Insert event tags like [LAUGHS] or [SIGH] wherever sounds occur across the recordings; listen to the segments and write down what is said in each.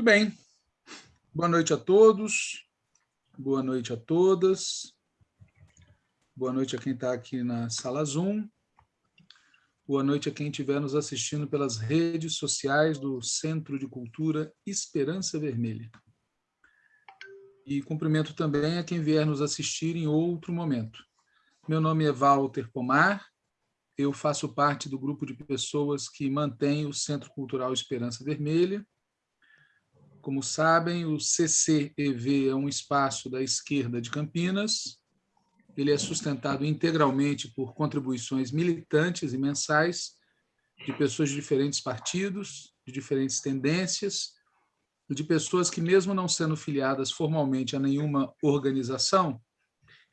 Muito bem. Boa noite a todos. Boa noite a todas. Boa noite a quem está aqui na sala Zoom. Boa noite a quem estiver nos assistindo pelas redes sociais do Centro de Cultura Esperança Vermelha. E cumprimento também a quem vier nos assistir em outro momento. Meu nome é Walter Pomar, eu faço parte do grupo de pessoas que mantém o Centro Cultural Esperança Vermelha. Como sabem, o CCEV é um espaço da esquerda de Campinas, ele é sustentado integralmente por contribuições militantes e mensais de pessoas de diferentes partidos, de diferentes tendências, de pessoas que, mesmo não sendo filiadas formalmente a nenhuma organização,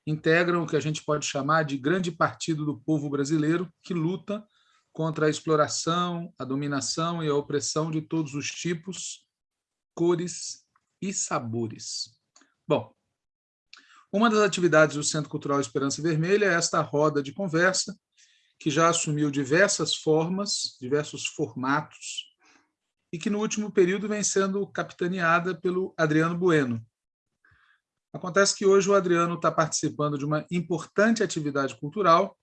integram o que a gente pode chamar de grande partido do povo brasileiro que luta contra a exploração, a dominação e a opressão de todos os tipos, cores e sabores. Bom, uma das atividades do Centro Cultural Esperança Vermelha é esta roda de conversa, que já assumiu diversas formas, diversos formatos, e que no último período vem sendo capitaneada pelo Adriano Bueno. Acontece que hoje o Adriano está participando de uma importante atividade cultural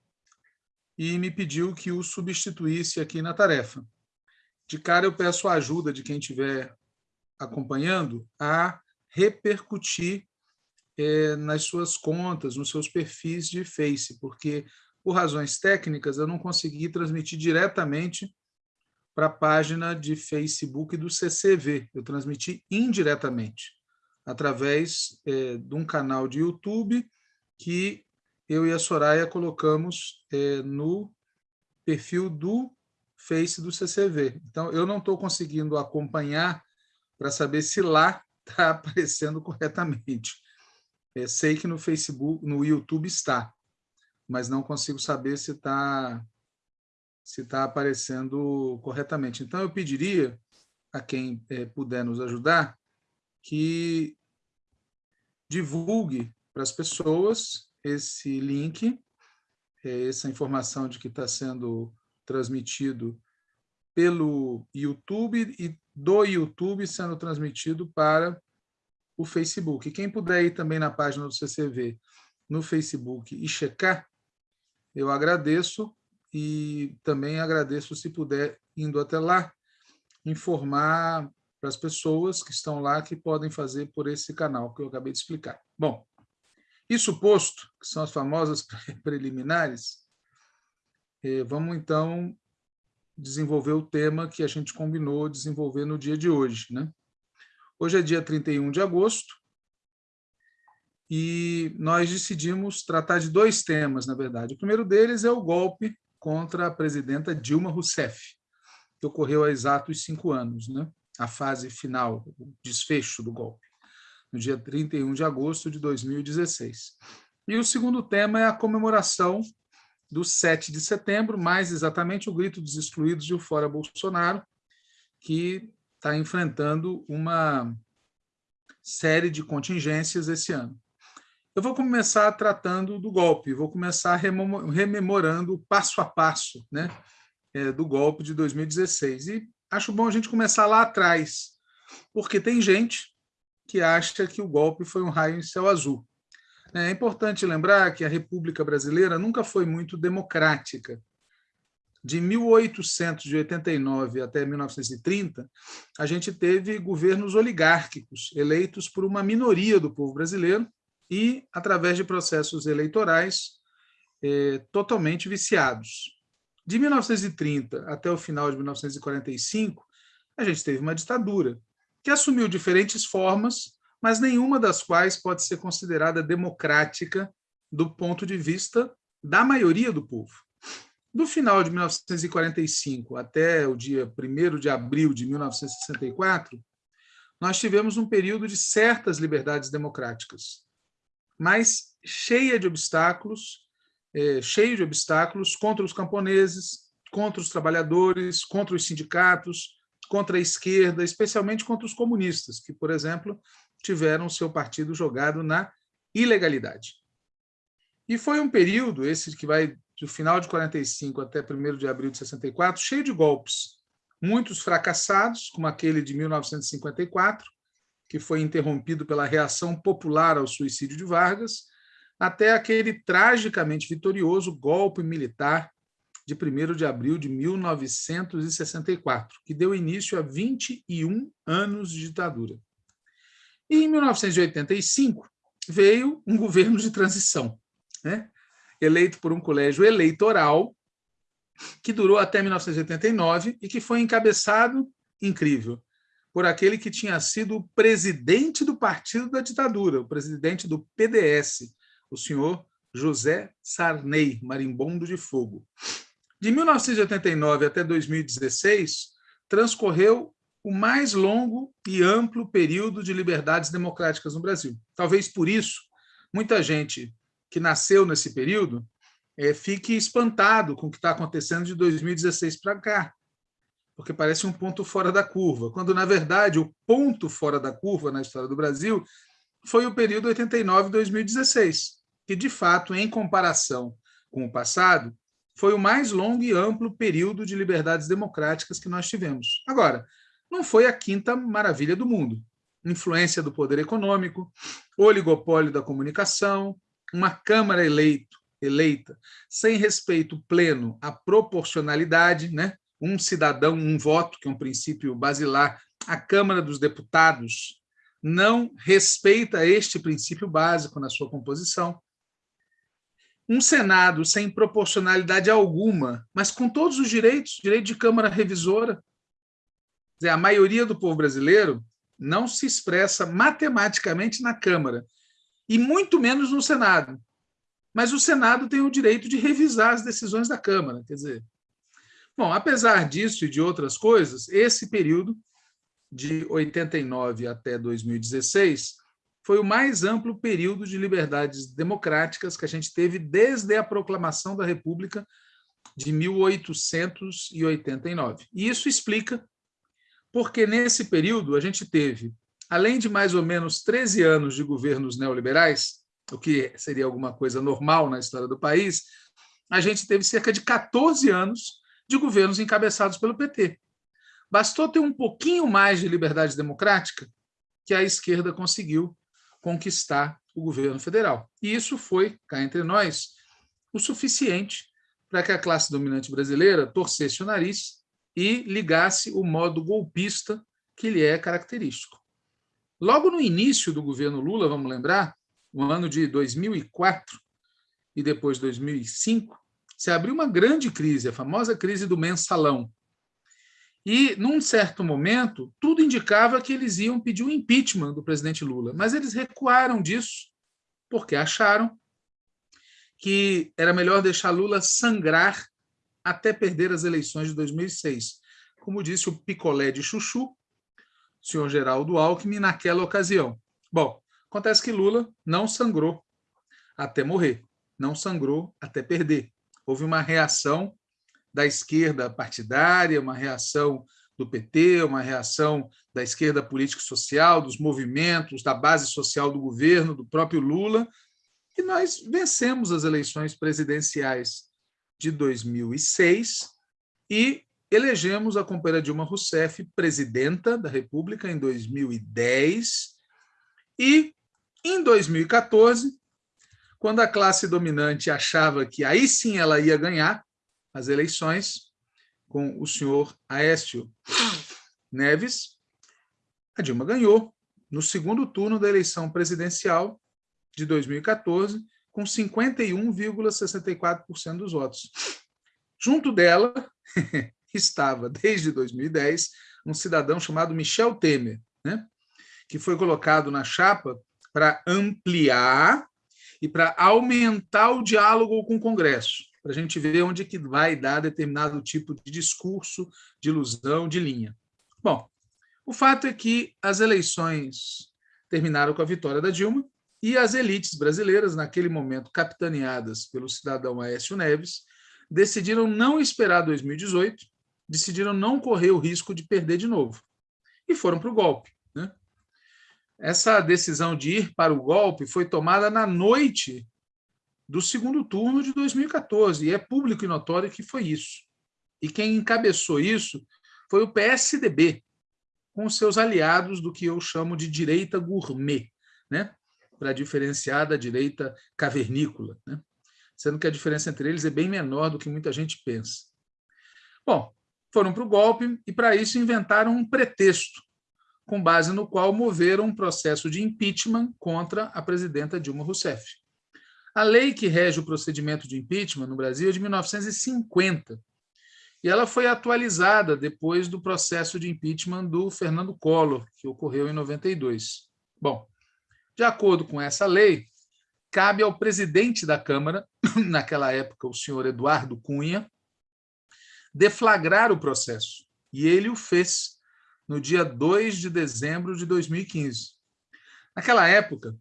e me pediu que o substituísse aqui na tarefa. De cara, eu peço a ajuda de quem estiver acompanhando a repercutir é, nas suas contas, nos seus perfis de Face, porque, por razões técnicas, eu não consegui transmitir diretamente para a página de Facebook do CCV, eu transmiti indiretamente, através é, de um canal de YouTube que eu e a Soraya colocamos é, no perfil do Face do CCV. Então, eu não estou conseguindo acompanhar para saber se lá está [LAUGHS] aparecendo corretamente. É, sei que no Facebook, no YouTube está, mas não consigo saber se está se está aparecendo corretamente. Então, eu pediria a quem é, puder nos ajudar que divulgue para as pessoas esse link, é, essa informação de que está sendo transmitido pelo YouTube e do YouTube sendo transmitido para o Facebook. Quem puder ir também na página do CCV no Facebook e checar, eu agradeço e também agradeço se puder, indo até lá, informar para as pessoas que estão lá que podem fazer por esse canal que eu acabei de explicar. Bom, isso posto, que são as famosas [LAUGHS] preliminares, eh, vamos então desenvolver o tema que a gente combinou desenvolver no dia de hoje. Né? Hoje é dia 31 de agosto, e nós decidimos tratar de dois temas, na verdade. O primeiro deles é o golpe contra a presidenta Dilma Rousseff, que ocorreu há exatos cinco anos, né? a fase final, o desfecho do golpe, no dia 31 de agosto de 2016. E o segundo tema é a comemoração do 7 de setembro, mais exatamente o grito dos excluídos de o Fora Bolsonaro, que está enfrentando uma série de contingências esse ano. Eu vou começar tratando do golpe, vou começar rememorando o passo a passo né, é, do golpe de 2016. E acho bom a gente começar lá atrás, porque tem gente que acha que o golpe foi um raio em céu azul. É importante lembrar que a República Brasileira nunca foi muito democrática de 1889 até 1930, a gente teve governos oligárquicos, eleitos por uma minoria do povo brasileiro e através de processos eleitorais eh, totalmente viciados. De 1930 até o final de 1945, a gente teve uma ditadura, que assumiu diferentes formas, mas nenhuma das quais pode ser considerada democrática do ponto de vista da maioria do povo. Do final de 1945 até o dia 1 de abril de 1964, nós tivemos um período de certas liberdades democráticas, mas cheia de obstáculos, é, cheio de obstáculos contra os camponeses, contra os trabalhadores, contra os sindicatos, contra a esquerda, especialmente contra os comunistas, que, por exemplo, tiveram seu partido jogado na ilegalidade. E foi um período, esse que vai do final de 45 até 1 de abril de 64, cheio de golpes. muitos fracassados, como aquele de 1954, que foi interrompido pela reação popular ao suicídio de Vargas, até aquele tragicamente vitorioso golpe militar de 1 de abril de 1964, que deu início a 21 anos de ditadura. E em 1985 veio um governo de transição, né? eleito por um colégio eleitoral que durou até 1989 e que foi encabeçado, incrível, por aquele que tinha sido o presidente do partido da ditadura, o presidente do PDS, o senhor José Sarney, marimbondo de fogo. De 1989 até 2016, transcorreu o mais longo e amplo período de liberdades democráticas no Brasil. Talvez por isso, muita gente que nasceu nesse período é, fique espantado com o que está acontecendo de 2016 para cá, porque parece um ponto fora da curva, quando, na verdade, o ponto fora da curva na história do Brasil foi o período 89-2016, que, de fato, em comparação com o passado, foi o mais longo e amplo período de liberdades democráticas que nós tivemos. Agora, não foi a quinta maravilha do mundo. Influência do poder econômico, oligopólio da comunicação, uma Câmara eleito eleita sem respeito pleno à proporcionalidade, né? um cidadão, um voto, que é um princípio basilar, a Câmara dos Deputados não respeita este princípio básico na sua composição. Um Senado sem proporcionalidade alguma, mas com todos os direitos, direito de Câmara Revisora. Dizer, a maioria do povo brasileiro não se expressa matematicamente na Câmara, e muito menos no Senado mas o Senado tem o direito de revisar as decisões da Câmara. Quer dizer, bom, apesar disso e de outras coisas, esse período de 89 até 2016 foi o mais amplo período de liberdades democráticas que a gente teve desde a proclamação da República de 1889. E isso explica porque nesse período a gente teve, além de mais ou menos 13 anos de governos neoliberais, o que seria alguma coisa normal na história do país, a gente teve cerca de 14 anos de governos encabeçados pelo PT. Bastou ter um pouquinho mais de liberdade democrática que a esquerda conseguiu conquistar o governo federal. E isso foi, cá entre nós, o suficiente para que a classe dominante brasileira torcesse o nariz e ligasse o modo golpista que lhe é característico. Logo no início do governo Lula, vamos lembrar, no ano de 2004 e depois 2005, se abriu uma grande crise, a famosa crise do mensalão. E, num certo momento, tudo indicava que eles iam pedir o impeachment do presidente Lula, mas eles recuaram disso porque acharam que era melhor deixar Lula sangrar até perder as eleições de 2006. Como disse o picolé de chuchu, senhor Geraldo Alckmin, naquela ocasião. Bom, Acontece que Lula não sangrou até morrer, não sangrou até perder. Houve uma reação da esquerda partidária, uma reação do PT, uma reação da esquerda político-social, dos movimentos, da base social do governo, do próprio Lula, e nós vencemos as eleições presidenciais de 2006 e elegemos a companheira Dilma Rousseff presidenta da República em 2010 e em 2014, quando a classe dominante achava que aí sim ela ia ganhar as eleições, com o senhor Aécio Neves, a Dilma ganhou no segundo turno da eleição presidencial de 2014, com 51,64% dos votos. Junto dela [LAUGHS] estava, desde 2010, um cidadão chamado Michel Temer, né, que foi colocado na chapa para ampliar e para aumentar o diálogo com o Congresso, para a gente ver onde que vai dar determinado tipo de discurso, de ilusão, de linha. Bom, o fato é que as eleições terminaram com a vitória da Dilma e as elites brasileiras, naquele momento capitaneadas pelo cidadão Aécio Neves, decidiram não esperar 2018, decidiram não correr o risco de perder de novo e foram para o golpe. Né? Essa decisão de ir para o golpe foi tomada na noite do segundo turno de 2014, e é público e notório que foi isso. E quem encabeçou isso foi o PSDB, com seus aliados do que eu chamo de direita gourmet, né? Para diferenciar da direita cavernícola, né? sendo que a diferença entre eles é bem menor do que muita gente pensa. Bom, foram para o golpe e, para isso, inventaram um pretexto, com base no qual moveram um processo de impeachment contra a presidenta Dilma Rousseff. A lei que rege o procedimento de impeachment no Brasil é de 1950, e ela foi atualizada depois do processo de impeachment do Fernando Collor, que ocorreu em 92. Bom, de acordo com essa lei, cabe ao presidente da Câmara, [CLEARS THROAT] naquela época o senhor Eduardo Cunha, deflagrar o processo. E ele o fez no dia 2 de dezembro de 2015. Naquela época,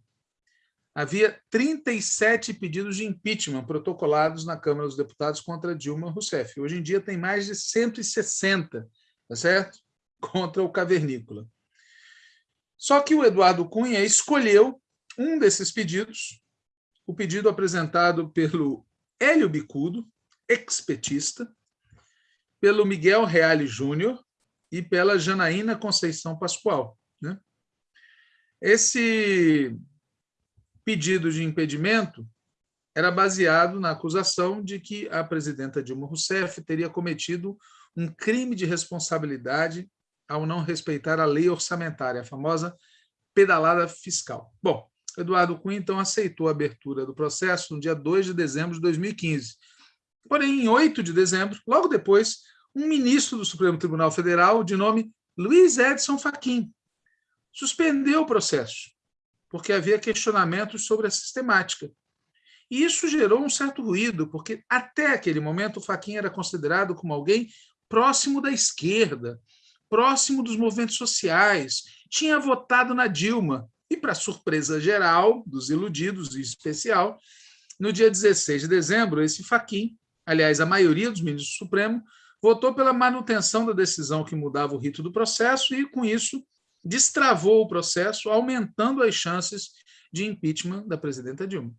havia 37 pedidos de impeachment protocolados na Câmara dos Deputados contra Dilma Rousseff. Hoje em dia tem mais de 160, tá certo? [LAUGHS] Contra o cavernícola. Só que o Eduardo Cunha escolheu um desses pedidos, o pedido apresentado pelo Hélio Bicudo, ex-petista, pelo Miguel Reale Júnior e pela Janaína Conceição Pascoal. Né? Esse pedido de impedimento era baseado na acusação de que a presidenta Dilma Rousseff teria cometido um crime de responsabilidade ao não respeitar a lei orçamentária, a famosa pedalada fiscal. Bom, Eduardo Cunha, então, aceitou a abertura do processo no dia 2 de dezembro de 2015. Porém, em 8 de dezembro, logo depois, um ministro do Supremo Tribunal Federal, de nome Luiz Edson Fachin, suspendeu o processo, porque havia questionamentos sobre a sistemática. E isso gerou um certo ruído, porque até aquele momento o Fachin era considerado como alguém próximo da esquerda, próximo dos movimentos sociais, tinha votado na Dilma, e, para surpresa geral dos iludidos, em especial, no dia 16 de dezembro, esse Fachin, aliás, a maioria dos ministros do Supremo, votou pela manutenção da decisão que mudava o rito do processo e, com isso, destravou o processo, aumentando as chances de impeachment da presidenta Dilma.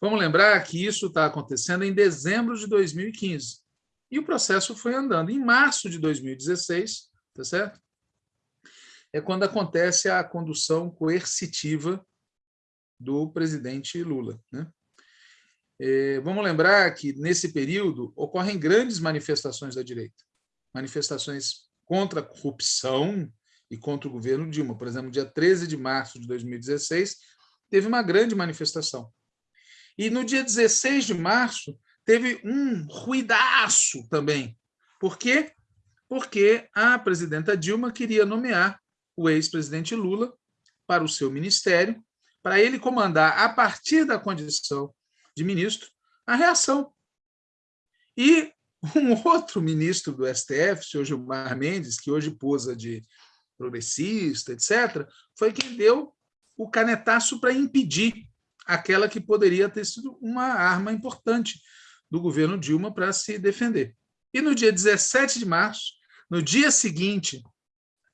Vamos lembrar que isso está acontecendo em dezembro de 2015. E o processo foi andando. Em março de 2016, tá certo? É quando acontece a condução coercitiva do presidente Lula. Né? É, vamos lembrar que, nesse período, ocorrem grandes manifestações da direita. Manifestações contra a corrupção e contra o governo Dilma. Por exemplo, dia 13 de março de 2016, teve uma grande manifestação. E no dia 16 de março, teve um ruidaço também. Por quê? Porque a presidenta Dilma queria nomear o ex-presidente Lula para o seu ministério, para ele comandar, a partir da condição de ministro a reação. E um [LAUGHS] outro ministro do STF, o senhor Gilmar Mendes, que hoje posa de progressista, etc., foi quem deu o canetaço para impedir aquela que poderia ter sido uma arma importante do governo Dilma para se defender. E no dia 17 de março, no dia seguinte,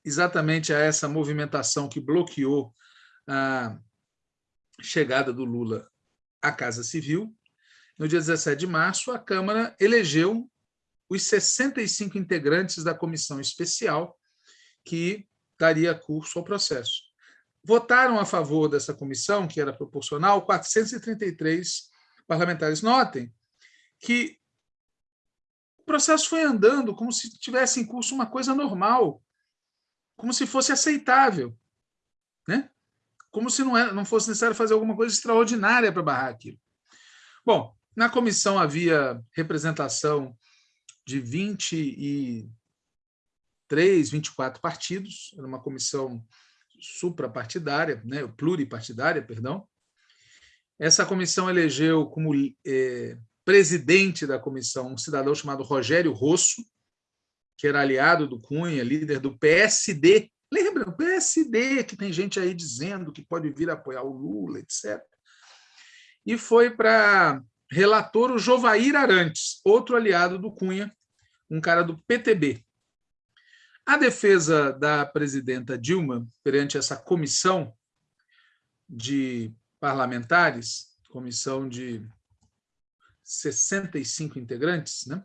exatamente a essa movimentação que bloqueou a chegada do Lula a Casa Civil, no dia 17 de março, a Câmara elegeu os 65 integrantes da comissão especial que daria curso ao processo. Votaram a favor dessa comissão, que era proporcional, 433 parlamentares. Notem que o processo foi andando como se tivesse em curso uma coisa normal, como se fosse aceitável. Né? como se não, era, não fosse necessário fazer alguma coisa extraordinária para barrar aquilo. Bom, na comissão havia representação de 23, 24 partidos, era uma comissão suprapartidária, né, pluripartidária, perdão. Essa comissão elegeu como é, presidente da comissão um cidadão chamado Rogério Rosso, que era aliado do Cunha, líder do PSD Lembra, o PSD, que tem gente aí dizendo que pode vir apoiar o Lula, etc. E foi para relator o Jovair Arantes, outro aliado do Cunha, um cara do PTB. A defesa da presidenta Dilma perante essa comissão de parlamentares, comissão de 65 integrantes, né?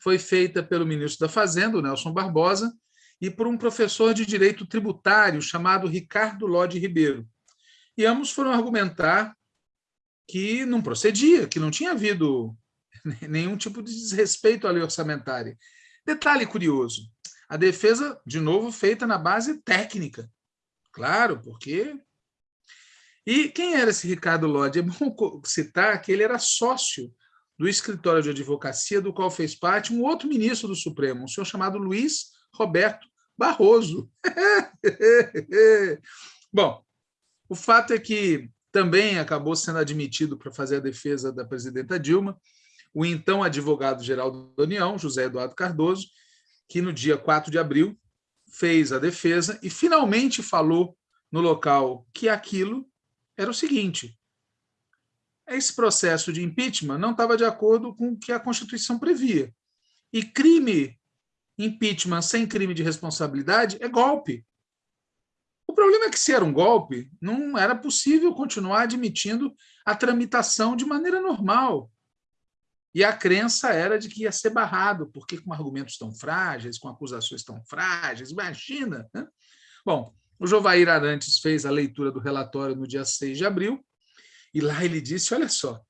foi feita pelo ministro da Fazenda, Nelson Barbosa, e por um professor de direito tributário chamado Ricardo Lodi Ribeiro. E ambos foram argumentar que não procedia, que não tinha havido [LAUGHS] nenhum tipo de desrespeito à lei orçamentária. Detalhe curioso, a defesa, de novo, feita na base técnica. Claro, porque... E quem era esse Ricardo Lodi? É bom citar que ele era sócio do escritório de advocacia do qual fez parte um outro ministro do Supremo, um senhor chamado Luiz Roberto Barroso. [LAUGHS] Bom, o fato é que também acabou sendo admitido para fazer a defesa da presidenta Dilma o então advogado-geral da União, José Eduardo Cardoso, que no dia 4 de abril fez a defesa e finalmente falou no local que aquilo era o seguinte, esse processo de impeachment não estava de acordo com o que a Constituição previa. E crime impeachment sem crime de responsabilidade é golpe. O problema é que, se era um golpe, não era possível continuar admitindo a tramitação de maneira normal. E a crença era de que ia ser barrado, porque com argumentos tão frágeis, com acusações tão frágeis, imagina. Né? Bom, o Jovair Arantes fez a leitura do relatório no dia 6 de abril, e lá ele disse, olha só,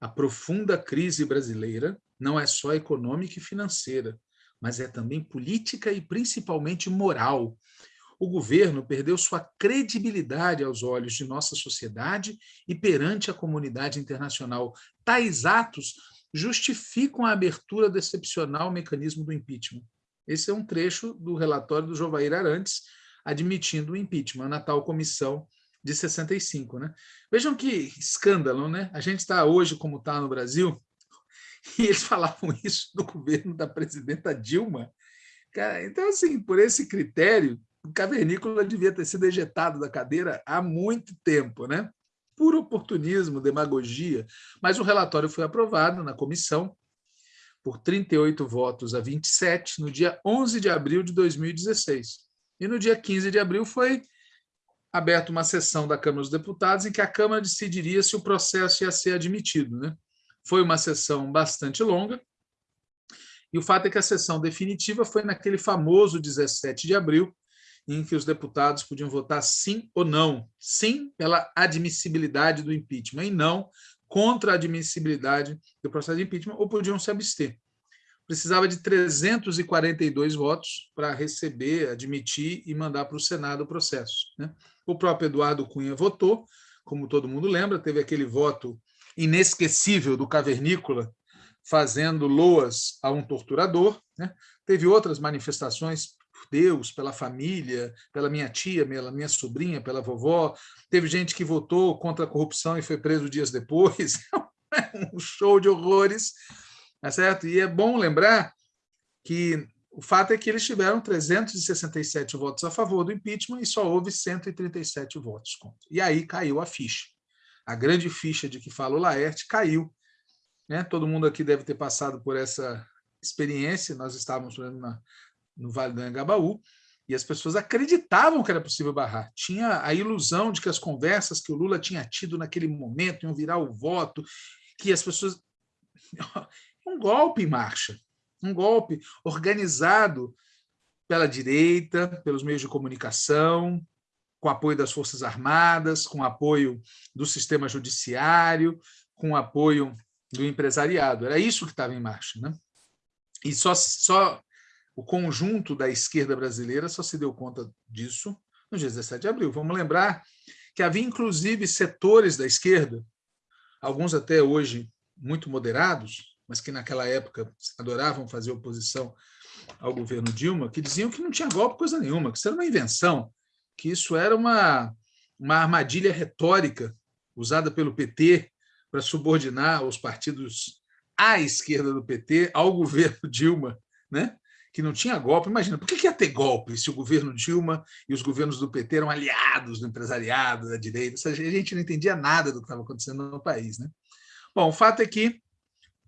a profunda crise brasileira não é só econômica e financeira, mas é também política e principalmente moral. O governo perdeu sua credibilidade aos olhos de nossa sociedade e perante a comunidade internacional. Tais atos justificam a abertura do excepcional mecanismo do impeachment. Esse é um trecho do relatório do Jovair Arantes, admitindo o impeachment na tal comissão de 65. Né? Vejam que escândalo, né? A gente está hoje como está no Brasil, [LAUGHS] e eles falavam isso do governo da presidenta Dilma. Cara, então, assim, por esse critério, o cavernícola devia ter sido ejetado da cadeira há muito tempo, né? Puro oportunismo, demagogia. Mas o relatório foi aprovado na comissão por 38 votos a 27 no dia 11 de abril de 2016. E no dia 15 de abril foi aberta uma sessão da Câmara dos Deputados em que a Câmara decidiria se o processo ia ser admitido. Né? Foi uma sessão bastante longa, e o fato é que a sessão definitiva foi naquele famoso 17 de abril, em que os deputados podiam votar sim ou não. Sim pela admissibilidade do impeachment e não contra a admissibilidade do processo de impeachment, ou podiam se abster. Precisava de 342 votos para receber, admitir e mandar para o Senado o processo. Né? O próprio Eduardo Cunha votou, como todo mundo lembra, teve aquele voto inesquecível do cavernícola fazendo loas a um torturador. Né? Teve outras manifestações por Deus, pela família, pela minha tia, pela minha sobrinha, pela vovó. Teve gente que votou contra a corrupção e foi preso dias depois. [LAUGHS] É um show de horrores. Tá certo? E é bom lembrar que o fato é que eles tiveram 367 votos a favor do impeachment e só houve 137 votos contra. E aí caiu a ficha. A grande ficha de que fala o Laerte caiu. Né? Todo mundo aqui deve ter passado por essa experiência. Nós estávamos na, no Vale do Angabaú e as pessoas acreditavam que era possível barrar. Tinha a ilusão de que as conversas que o Lula tinha tido naquele momento iam virar o voto, que as pessoas... Um golpe em marcha um golpe organizado pela direita, pelos meios de comunicação, com apoio das Forças Armadas, com apoio do sistema judiciário, com apoio do empresariado. Era isso que estava em marcha. Né? E só, só o conjunto da esquerda brasileira só se deu conta disso no dia 17 de abril. Vamos lembrar que havia, inclusive, setores da esquerda, alguns até hoje muito moderados, mas que naquela época adoravam fazer oposição ao governo Dilma, que diziam que não tinha golpe coisa nenhuma, que isso era uma invenção, que isso era uma, uma armadilha retórica usada pelo PT para subordinar os partidos à esquerda do PT ao governo [LAUGHS] Dilma, né? que não tinha golpe. Imagina, por que ia ter golpe se o governo Dilma e os governos do PT eram aliados do empresariado, da direita? A gente não entendia nada do que estava acontecendo no país. Né? Bom, o fato é que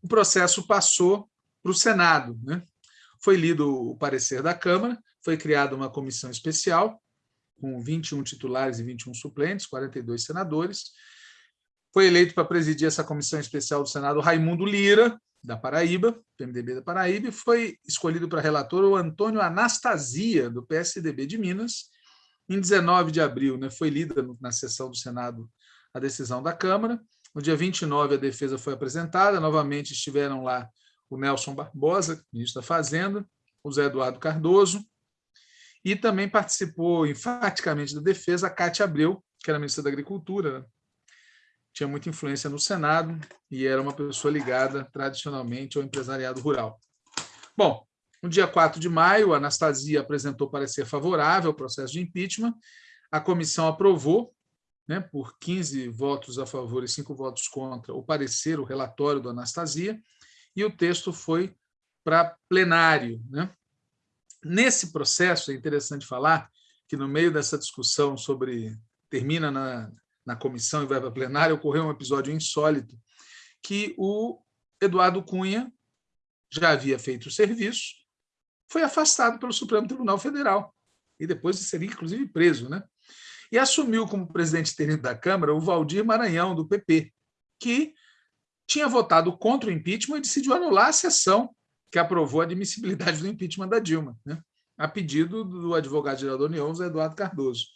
o processo passou para o Senado. Né? Foi lido o parecer da Câmara, foi criada uma comissão especial, com 21 titulares e 21 suplentes, 42 senadores. Foi eleito para presidir essa comissão especial do Senado Raimundo Lira, da Paraíba, PMDB da Paraíba, e foi escolhido para relator o Antônio Anastasia, do PSDB de Minas. Em 19 de abril, né, foi lida na sessão do Senado a decisão da Câmara. No dia 29, a defesa foi apresentada. Novamente estiveram lá o Nelson Barbosa, ministro da Fazenda, o Zé Eduardo Cardoso, e também participou enfaticamente da defesa a Cátia Abreu, que era ministra da Agricultura, né? tinha muita influência no Senado e era uma pessoa ligada tradicionalmente ao empresariado rural. Bom, no dia 4 de maio, a Anastasia apresentou parecer favorável ao processo de impeachment, a comissão aprovou, né, por 15 votos a favor e 5 votos contra, o parecer, o relatório do Anastasia, e o texto foi para plenário. Né? Nesse processo, é interessante falar que no meio dessa discussão sobre termina na, na comissão e vai para plenário, ocorreu um episódio insólito que o Eduardo Cunha já havia feito o serviço, foi afastado pelo Supremo Tribunal Federal e depois seria inclusive preso, né? E assumiu como presidente interino da Câmara o Valdir Maranhão do PP, que tinha votado contra o impeachment e decidiu anular a sessão que aprovou a admissibilidade do impeachment da Dilma, né? a pedido do advogado-geral da União, Eduardo Cardoso.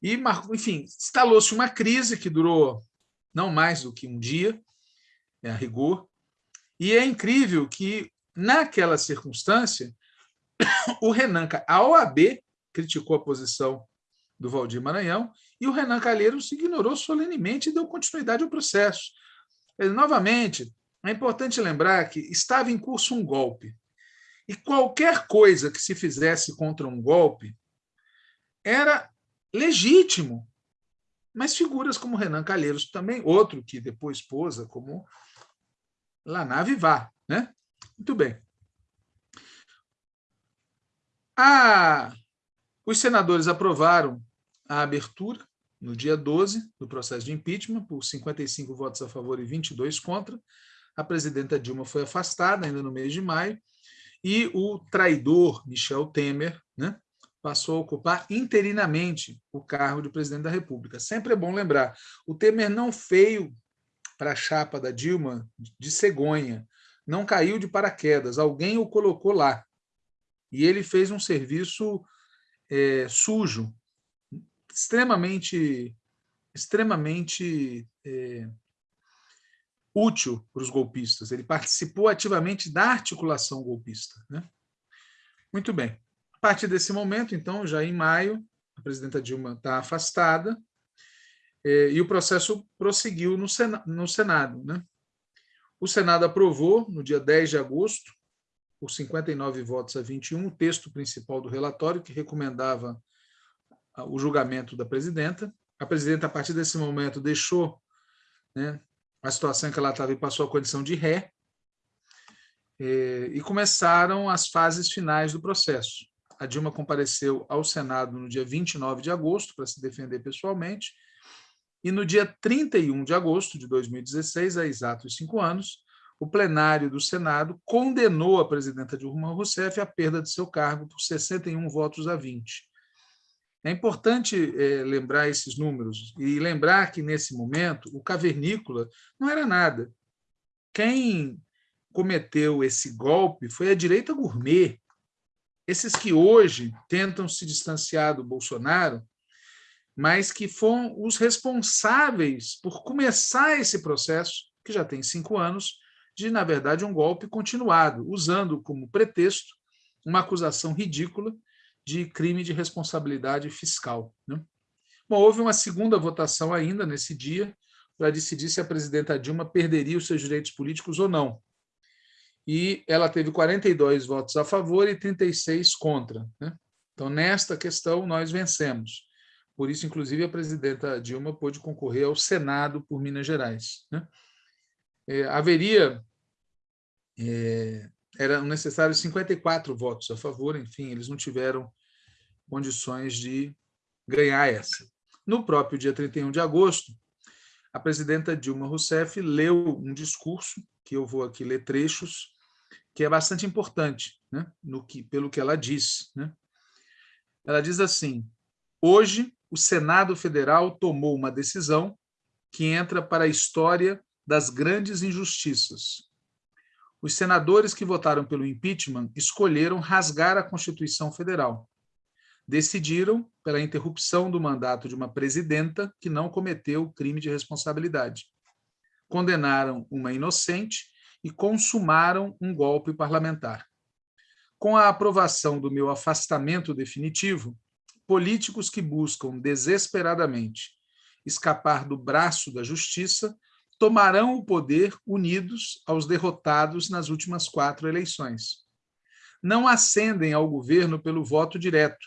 E, enfim, instalou-se uma crise que durou não mais do que um dia, é, a rigor, e é incrível que, naquela circunstância, [COUGHS] o Renan, a OAB criticou a posição do Valdir Maranhão e o Renan Calheiros ignorou solenemente e deu continuidade ao processo. Novamente, é importante lembrar que estava em curso um golpe. E qualquer coisa que se fizesse contra um golpe era legítimo. Mas figuras como Renan Calheiros também, outro que depois posa como Laná Vivar. Né? Muito bem. Ah, os senadores aprovaram a abertura no dia 12 do processo de impeachment, por 55 votos a favor e 22 contra. A presidenta Dilma foi afastada ainda no mês de maio, e o traidor Michel Temer né, passou a ocupar interinamente o cargo de presidente da República. Sempre é bom lembrar, o Temer não veio para a chapa da Dilma de cegonha, não caiu de paraquedas, alguém o colocou lá. E ele fez um serviço é, sujo, extremamente, extremamente é, útil para os golpistas. Ele participou ativamente da articulação golpista. Né? Muito bem. A partir desse momento, então, já em maio, a presidenta Dilma está afastada é, e o processo prosseguiu no, no Senado. Né? O Senado aprovou, no dia 10 de agosto, por 59 votos a 21, o texto principal do relatório, que recomendava o julgamento da presidenta. A presidenta, a partir desse momento, deixou né, a situação em que ela estava e passou a condição de ré, e começaram as fases finais do processo. A Dilma compareceu ao Senado no dia 29 de agosto para se defender pessoalmente, e no dia 31 de agosto de 2016, há exatos cinco anos, o plenário do Senado condenou a presidenta Dilma Rousseff à perda de seu cargo por 61 votos a 20. É importante é, lembrar esses números e lembrar que, nesse momento, o cavernícola não era nada. Quem cometeu esse golpe foi a direita gourmet. Esses que hoje tentam se distanciar do Bolsonaro, mas que foram os responsáveis por começar esse processo, que já tem cinco anos, de, na verdade, um golpe continuado, usando como pretexto uma acusação ridícula de crime de responsabilidade fiscal. Né? Bom, houve uma segunda votação ainda nesse dia para decidir se a presidenta Dilma perderia os seus direitos políticos ou não. E ela teve 42 votos a favor e 36 contra. Né? Então, nesta questão, nós vencemos. Por isso, inclusive, a presidenta Dilma pôde concorrer ao Senado por Minas Gerais. Né? É, haveria é, eram necessários 54 votos a favor, enfim, eles não tiveram condições de ganhar essa. No próprio dia 31 de agosto, a presidenta Dilma Rousseff leu um discurso, que eu vou aqui ler trechos, que é bastante importante, né, no que, pelo que ela diz. Né? Ela diz assim, hoje o Senado Federal tomou uma decisão que entra para a história das grandes injustiças os senadores que votaram pelo impeachment escolheram rasgar a Constituição Federal. Decidiram pela interrupção do mandato de uma presidenta que não cometeu crime de responsabilidade. Condenaram uma inocente e consumaram um golpe parlamentar. Com a aprovação do meu afastamento definitivo, políticos que buscam desesperadamente escapar do braço da justiça tomarão o poder unidos aos derrotados nas últimas quatro eleições. Não ascendem ao governo pelo voto direto,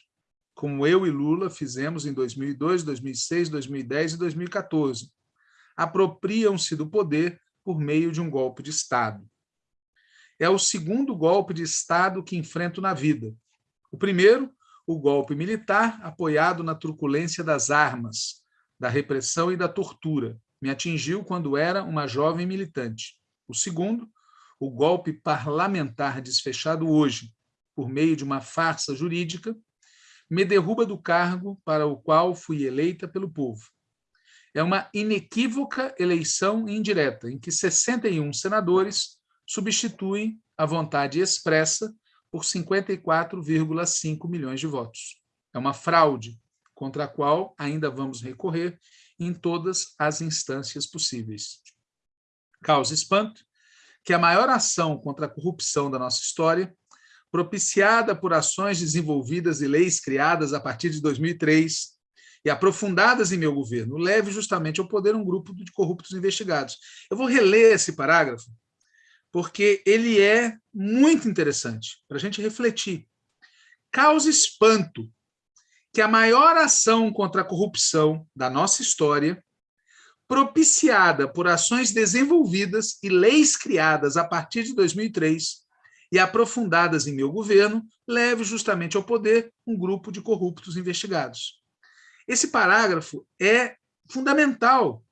como eu e Lula fizemos em 2002, 2006, 2010 e 2014. Apropriam-se do poder por meio de um golpe de Estado. É o segundo golpe de Estado que enfrento na vida. O primeiro, o golpe militar, apoiado na truculência das armas, da repressão e da tortura, me atingiu quando era uma jovem militante. O segundo, o golpe parlamentar desfechado hoje, por meio de uma farsa jurídica, me derruba do cargo para o qual fui eleita pelo povo. É uma inequívoca eleição indireta, em que 61 senadores substituem a vontade expressa por 54,5 milhões de votos. É uma fraude contra a qual ainda vamos recorrer em todas as instâncias possíveis. Causa espanto que a maior ação contra a corrupção da nossa história, propiciada por ações desenvolvidas e leis criadas a partir de 2003 e aprofundadas em meu governo, leve justamente ao poder um grupo de corruptos investigados. Eu vou reler esse parágrafo, porque ele é muito interessante para a gente refletir. Causa espanto que a maior ação contra a corrupção da nossa história, propiciada por ações desenvolvidas e leis criadas a partir de 2003 e aprofundadas em meu governo, leve justamente ao poder um grupo de corruptos investigados. Esse parágrafo é fundamental,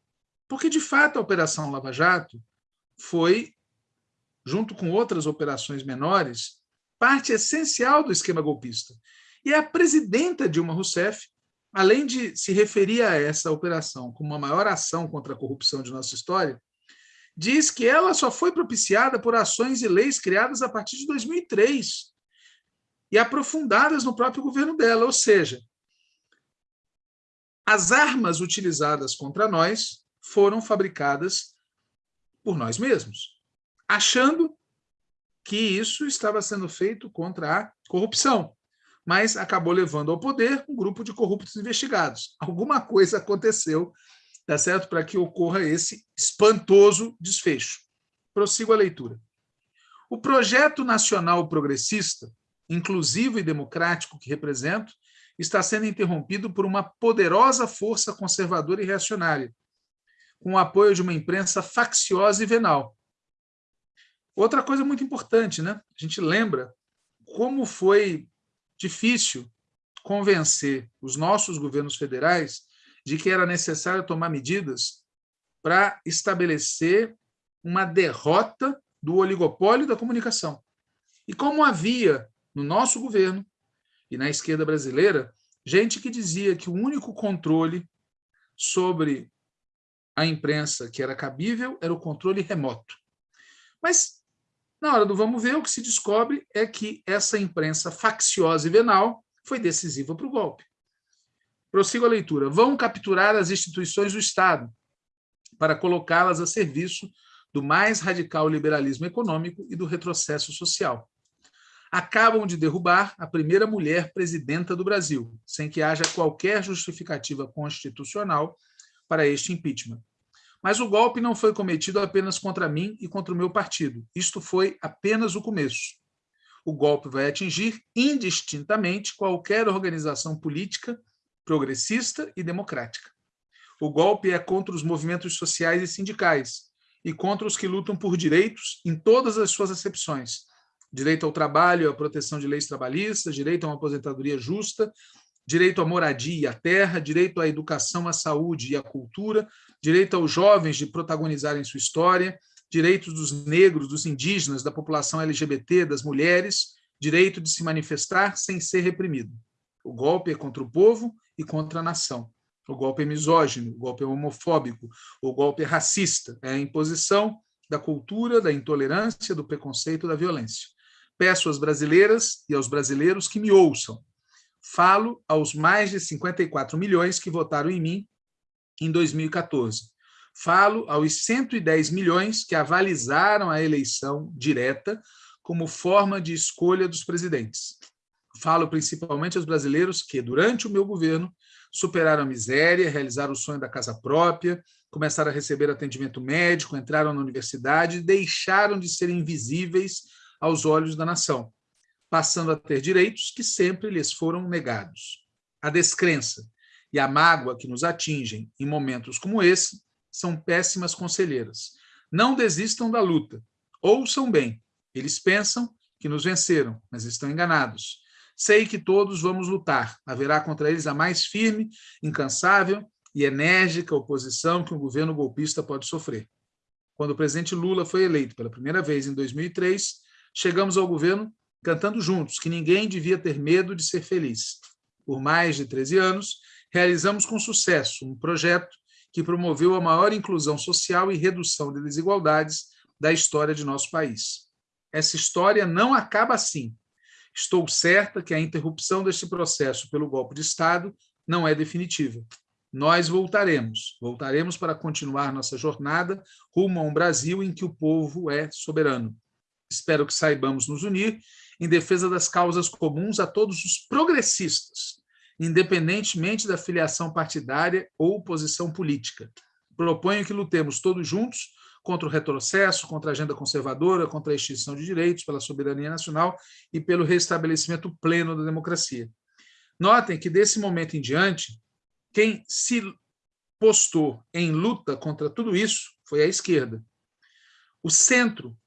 porque, de fato, a Operação Lava Jato foi, junto com outras operações menores, parte essencial do esquema golpista. E a presidenta Dilma Rousseff, além de se referir a essa operação como a maior ação contra a corrupção de nossa história, diz que ela só foi propiciada por ações e leis criadas a partir de 2003 e aprofundadas no próprio governo dela, ou seja, as armas utilizadas contra nós foram fabricadas por nós mesmos, achando que isso estava sendo feito contra a corrupção mas acabou levando ao poder um grupo de corruptos investigados. Alguma coisa aconteceu, tá certo, para que ocorra esse espantoso desfecho. Prossigo a leitura. O projeto nacional progressista, inclusivo e democrático que represento, está sendo interrompido por uma poderosa força conservadora e reacionária, com o apoio de uma imprensa facciosa e venal. Outra coisa muito importante, né? A gente lembra como foi difícil convencer os nossos governos federais de que era necessário tomar medidas para estabelecer uma derrota do oligopólio da comunicação. E como havia no nosso governo e na esquerda brasileira gente que dizia que o único controle sobre a imprensa que era cabível era o controle remoto. Mas na hora do vamos ver, o que se descobre é que essa imprensa facciosa e venal foi decisiva para o golpe. Prossigo a leitura. Vão capturar as instituições do Estado para colocá-las a serviço do mais radical liberalismo econômico e do retrocesso social. Acabam de derrubar a primeira mulher presidenta do Brasil, sem que haja qualquer justificativa constitucional para este impeachment. Mas o golpe não foi cometido apenas contra mim e contra o meu partido. Isto foi apenas o começo. O golpe vai atingir indistintamente qualquer organização política, progressista e democrática. O golpe é contra os movimentos sociais e sindicais e contra os que lutam por direitos em todas as suas acepções. Direito ao trabalho, à proteção de leis trabalhistas, direito a uma aposentadoria justa, direito à moradia e à terra, direito à educação, à saúde e à cultura, direito aos jovens de protagonizarem sua história, direitos dos negros, dos indígenas, da população LGBT, das mulheres, direito de se manifestar sem ser reprimido. O golpe é contra o povo e contra a nação. O golpe é misógino, o golpe é homofóbico, o golpe é racista, é a imposição da cultura, da intolerância, do preconceito, da violência. Peço às brasileiras e aos brasileiros que me ouçam. Falo aos mais de 54 milhões que votaram em mim em 2014. Falo aos 110 milhões que avalizaram a eleição direta como forma de escolha dos presidentes. Falo principalmente aos brasileiros que, durante o meu governo, superaram a miséria, realizaram o sonho da casa própria, começaram a receber atendimento médico, entraram na universidade e deixaram de ser invisíveis aos olhos da nação, passando a ter direitos que sempre lhes foram negados. A descrença e a mágoa que nos atingem em momentos como esse são péssimas conselheiras. Não desistam da luta. Ouçam bem. Eles pensam que nos venceram, mas estão enganados. Sei que todos vamos lutar. Haverá contra eles a mais firme, incansável e enérgica oposição que um governo golpista pode sofrer. Quando o presidente Lula foi eleito pela primeira vez em 2003, chegamos ao governo cantando juntos que ninguém devia ter medo de ser feliz. Por mais de 13 anos, realizamos com sucesso um projeto que promoveu a maior inclusão social e redução de desigualdades da história de nosso país. Essa história não acaba assim. Estou certa que a interrupção deste processo pelo golpe de Estado não é definitiva nós voltaremos. Voltaremos para continuar nossa jornada rumo a um Brasil em que o povo é soberano. Espero que saibamos nos unir em defesa das causas comuns a todos os progressistas, independentemente da filiação partidária ou posição política. Proponho que lutemos todos juntos contra o retrocesso, contra a agenda conservadora, contra a extinção de direitos, pela soberania nacional e pelo restabelecimento pleno da democracia. Notem que, desse momento em diante, quem se postou em luta contra tudo isso foi a esquerda. O centro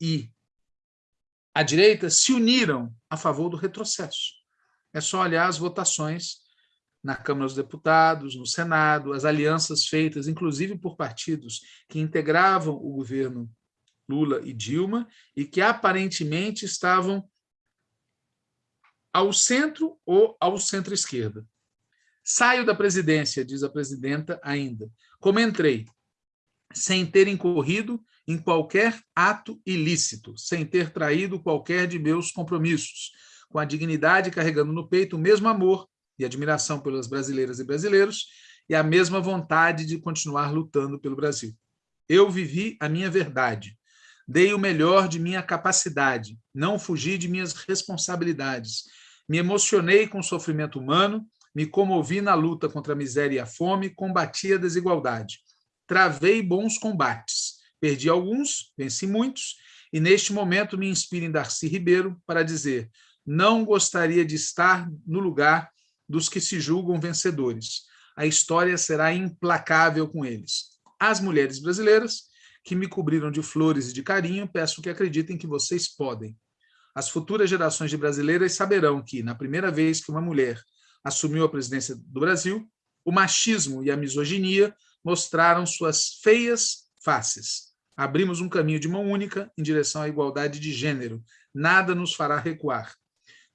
e a direita se uniram a favor do retrocesso. É só olhar as votações na Câmara dos Deputados, no Senado, as alianças feitas, inclusive por partidos que integravam o governo Lula e Dilma e que aparentemente estavam ao centro ou ao centro-esquerda. Saio da presidência, diz a presidenta ainda, como entrei, sem ter incorrido em qualquer ato ilícito, sem ter traído qualquer de meus compromissos, com a dignidade carregando no peito o mesmo amor e admiração pelas brasileiras e brasileiros e a mesma vontade de continuar lutando pelo Brasil. Eu vivi a minha verdade, dei o melhor de minha capacidade, não fugi de minhas responsabilidades, me emocionei com o sofrimento humano me comovi na luta contra a miséria e a fome, combati a desigualdade. Travei bons combates. Perdi alguns, venci muitos, e neste momento me inspiro em Darcy Ribeiro para dizer não gostaria de estar no lugar dos que se julgam vencedores. A história será implacável com eles. As mulheres brasileiras, que me cobriram de flores e de carinho, peço que acreditem que vocês podem. As futuras gerações de brasileiras saberão que, na primeira vez que uma mulher assumiu a presidência do Brasil, o machismo e a misoginia mostraram suas feias faces. Abrimos um caminho de mão única em direção à igualdade de gênero. Nada nos fará recuar.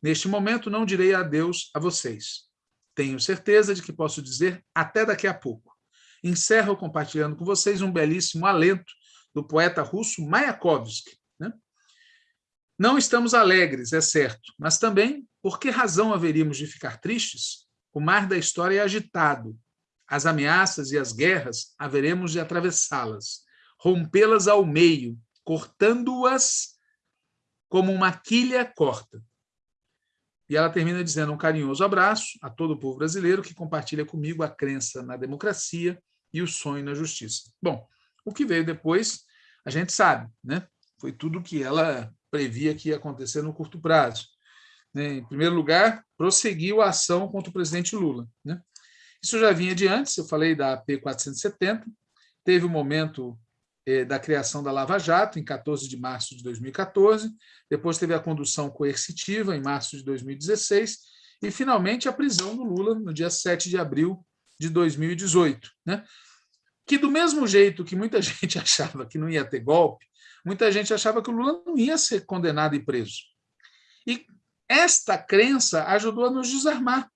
Neste momento, não direi adeus a vocês. Tenho certeza de que posso dizer até daqui a pouco. Encerro compartilhando com vocês um belíssimo alento do poeta russo Mayakovsky. Né? Não estamos alegres, é certo, mas também por que razão haveríamos de ficar tristes? O mar da história é agitado. As ameaças e as guerras haveremos de atravessá-las, rompê-las ao meio, cortando-as como uma quilha corta. E ela termina dizendo um carinhoso abraço a todo o povo brasileiro que compartilha comigo a crença na democracia e o sonho na justiça. Bom, o que veio depois, a gente sabe, né? Foi tudo que ela previa que ia acontecer no curto prazo né, em primeiro lugar, prosseguiu a ação contra o presidente Lula. Né? Isso já vinha de antes, eu falei da AP 470, teve o momento eh, da criação da Lava Jato, em 14 de março de 2014, depois teve a condução coercitiva, em março de 2016, e, finalmente, a prisão do Lula, no dia 7 de abril de 2018. Né? Que, do mesmo jeito que muita [LAUGHS] gente achava que não ia ter golpe, muita gente achava que o Lula não ia ser condenado e preso. E esta crença ajudou a nos desarmar.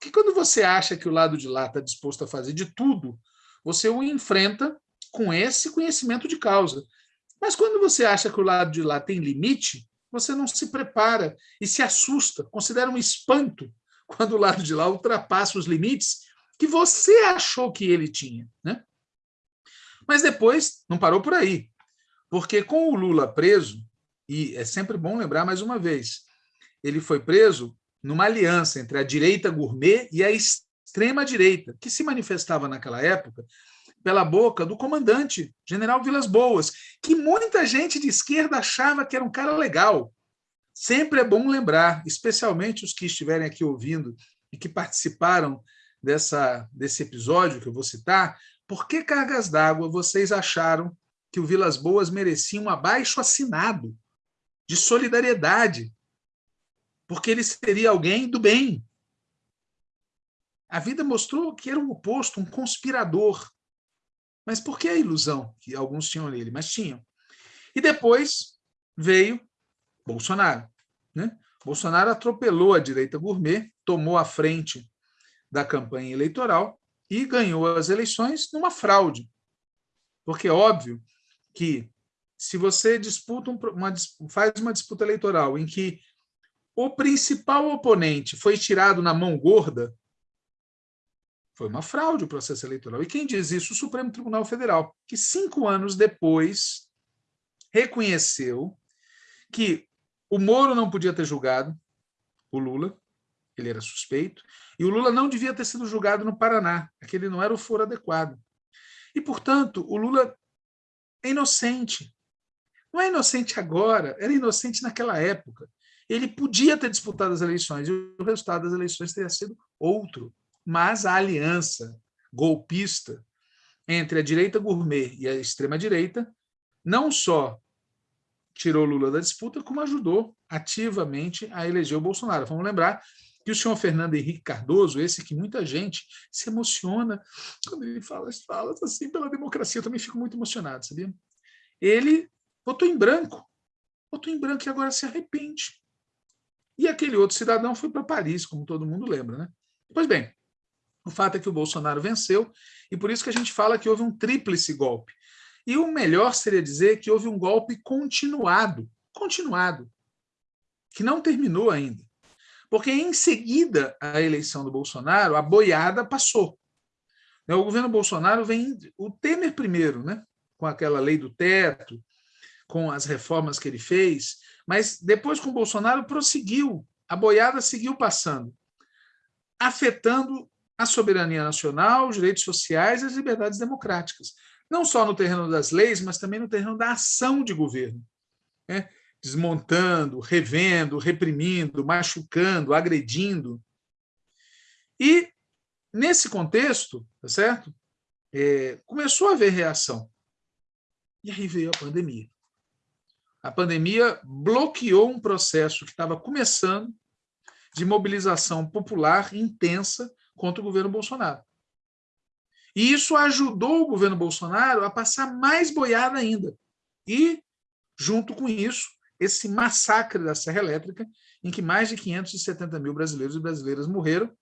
Que quando você acha que o lado de lá está disposto a fazer de tudo, você o enfrenta com esse conhecimento de causa. Mas quando você acha que o lado de lá tem limite, você não se prepara e se assusta, considera um espanto [LAUGHS] quando o lado de lá ultrapassa os limites que você achou que ele tinha. Né? Mas depois não parou por aí, porque com o Lula preso, e é sempre bom lembrar mais uma vez, ele foi preso numa aliança entre a direita gourmet e a extrema-direita, que se manifestava naquela época pela boca do comandante, general Vilas Boas, que muita gente de esquerda achava que era um cara legal. Sempre é bom lembrar, especialmente os que estiverem aqui ouvindo e que participaram dessa, desse episódio que eu vou citar, por que cargas d'água vocês acharam que o Vilas Boas merecia um abaixo assinado de solidariedade? Porque ele seria alguém do bem. A vida mostrou que era o oposto, um conspirador. Mas por que a ilusão que alguns tinham nele? Mas tinham. E depois veio Bolsonaro. Né? Bolsonaro atropelou a direita gourmet, tomou a frente da campanha eleitoral e ganhou as eleições numa fraude. Porque é óbvio que se você disputa uma, faz uma disputa eleitoral em que o principal oponente foi tirado na mão gorda, foi uma fraude o processo eleitoral. E quem diz isso? O Supremo Tribunal Federal, que cinco anos depois reconheceu que o Moro não podia ter julgado o Lula, ele era suspeito, e o Lula não devia ter sido julgado no Paraná, aquele não era o foro adequado. E, portanto, o Lula é inocente. Não é inocente agora, era inocente naquela época. Ele podia ter disputado as eleições, e o resultado das eleições teria sido outro. Mas a aliança golpista entre a direita gourmet e a extrema-direita não só tirou Lula da disputa, como ajudou ativamente a eleger o Bolsonaro. Vamos lembrar que o senhor Fernando Henrique Cardoso, esse que muita gente se emociona quando ele fala as falas assim pela democracia, eu também fico muito emocionado, sabia? Ele votou em branco, votou em branco e agora se arrepende. E aquele outro cidadão foi para Paris, como todo mundo lembra, né? Pois bem, o fato é que o Bolsonaro venceu e por isso que a gente fala que houve um tríplice golpe. E o melhor seria dizer que houve um golpe continuado, continuado, que não terminou ainda. Porque em seguida à eleição do Bolsonaro, a boiada passou. O governo Bolsonaro vem, o Temer primeiro, né? com aquela lei do teto, com as reformas que ele fez, mas depois com o Bolsonaro prosseguiu, a boiada seguiu passando, afetando a soberania nacional, os direitos sociais e as liberdades democráticas. Não só no terreno das leis, mas também no terreno da ação de governo. Né? desmontando, revendo, reprimindo, machucando, agredindo. E, nesse contexto, tá certo? É, começou a haver reação. E aí veio a pandemia. A pandemia bloqueou um processo que estava começando de mobilização popular intensa contra o governo Bolsonaro. E isso ajudou o governo Bolsonaro a passar mais boiada ainda. E, junto com isso, esse massacre da Serra Elétrica, em que mais de 570 mil brasileiros e brasileiras morreram,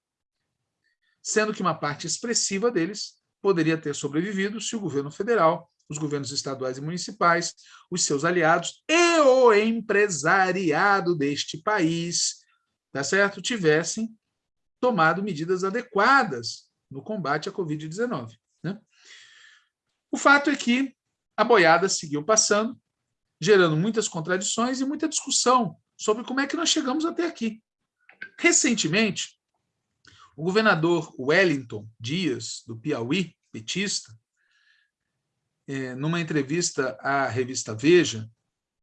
sendo que uma parte expressiva deles poderia ter sobrevivido se o governo federal, os governos estaduais e municipais, os seus aliados e o empresariado deste país, tá certo? tivessem tomado medidas adequadas no combate à Covid-19. Né? O fato é que a boiada seguiu passando, gerando muitas contradições e muita discussão sobre como é que nós chegamos até aqui. Recentemente, o governador Wellington Dias, do Piauí, petista, é, numa entrevista à revista Veja,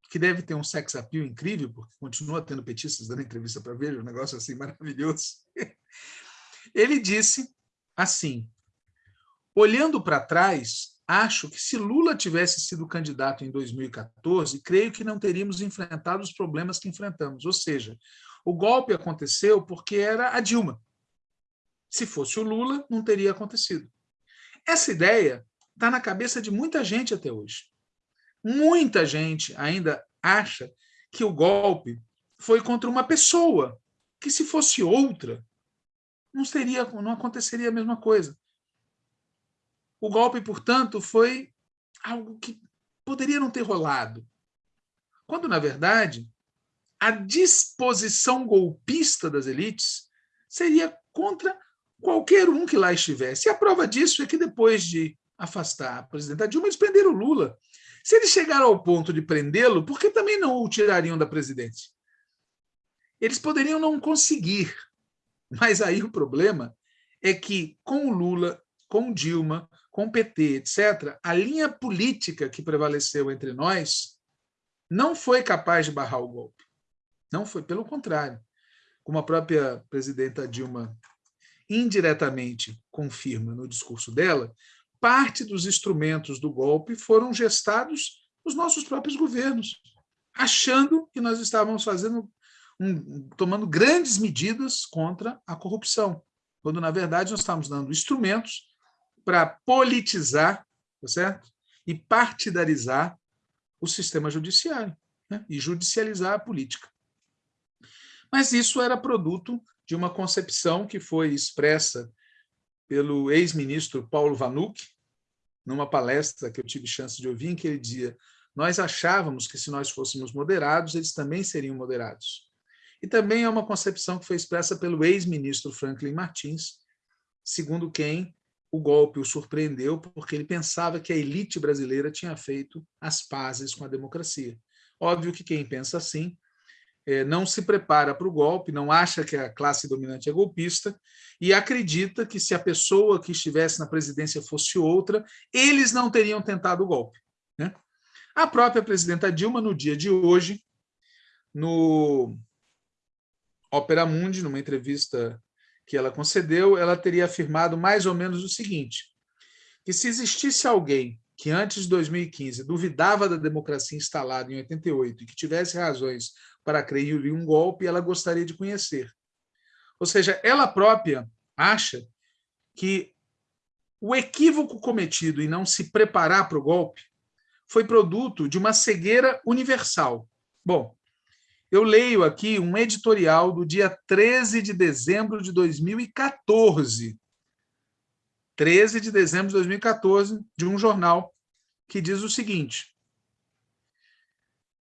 que deve ter um sex appeal incrível, porque continua tendo petistas dando entrevista para Veja, um negócio assim maravilhoso. [LAUGHS] Ele disse assim, olhando para trás, acho que se Lula tivesse sido candidato em 2014, creio que não teríamos enfrentado os problemas que enfrentamos. Ou seja, o golpe aconteceu porque era a Dilma. Se fosse o Lula, não teria acontecido. Essa ideia está na cabeça de muita gente até hoje. Muita gente ainda acha que o golpe foi contra uma pessoa, que se fosse outra, não, seria, não aconteceria a mesma coisa. O golpe, portanto, foi algo que poderia não ter rolado. Quando, na verdade, a disposição golpista das elites seria contra qualquer um que lá estivesse. E a prova disso é que depois de afastar a presidenta Dilma, eles prenderam o Lula. Se eles chegaram ao ponto de prendê-lo, por que também não o tirariam da presidência? Eles poderiam não conseguir, mas aí o problema é que com o Lula, com Dilma, com o PT, etc., a linha política que prevaleceu entre nós não foi capaz de barrar o golpe. Não foi, pelo contrário. Como a própria presidenta Dilma indiretamente confirma no discurso dela, parte dos instrumentos do golpe foram gestados nos nossos próprios governos, achando que nós estávamos fazendo um, tomando grandes medidas contra a corrupção, quando na verdade nós estávamos dando instrumentos para politizar, tá certo? E partidarizar o sistema judiciário né? e judicializar a política. Mas isso era produto de uma concepção que foi expressa pelo ex-ministro Paulo Vanuc, numa palestra que eu tive chance de ouvir, em que ele dizia nós achávamos que se nós fôssemos moderados, eles também seriam moderados. E também é uma concepção que foi expressa pelo ex-ministro Franklin Martins, segundo quem o golpe o surpreendeu porque ele pensava que a elite brasileira tinha feito as pazes com a democracia. Óbvio que quem pensa assim não se prepara para o golpe, não acha que a classe dominante é golpista e acredita que se a pessoa que estivesse na presidência fosse outra, eles não teriam tentado o golpe. Né? A própria presidenta Dilma, no dia de hoje, no Opera Mundi, numa entrevista que ela concedeu, ela teria afirmado mais ou menos o seguinte, que se existisse alguém que antes de 2015 duvidava da democracia instalada em 88 e que tivesse razões para crer em um golpe, ela gostaria de conhecer. Ou seja, ela própria acha que o equívoco cometido em não se preparar para o golpe foi produto de uma cegueira universal. Bom, eu leio aqui um editorial do dia 13 de dezembro de 2014. 13 de dezembro de 2014, de um jornal, que diz o seguinte: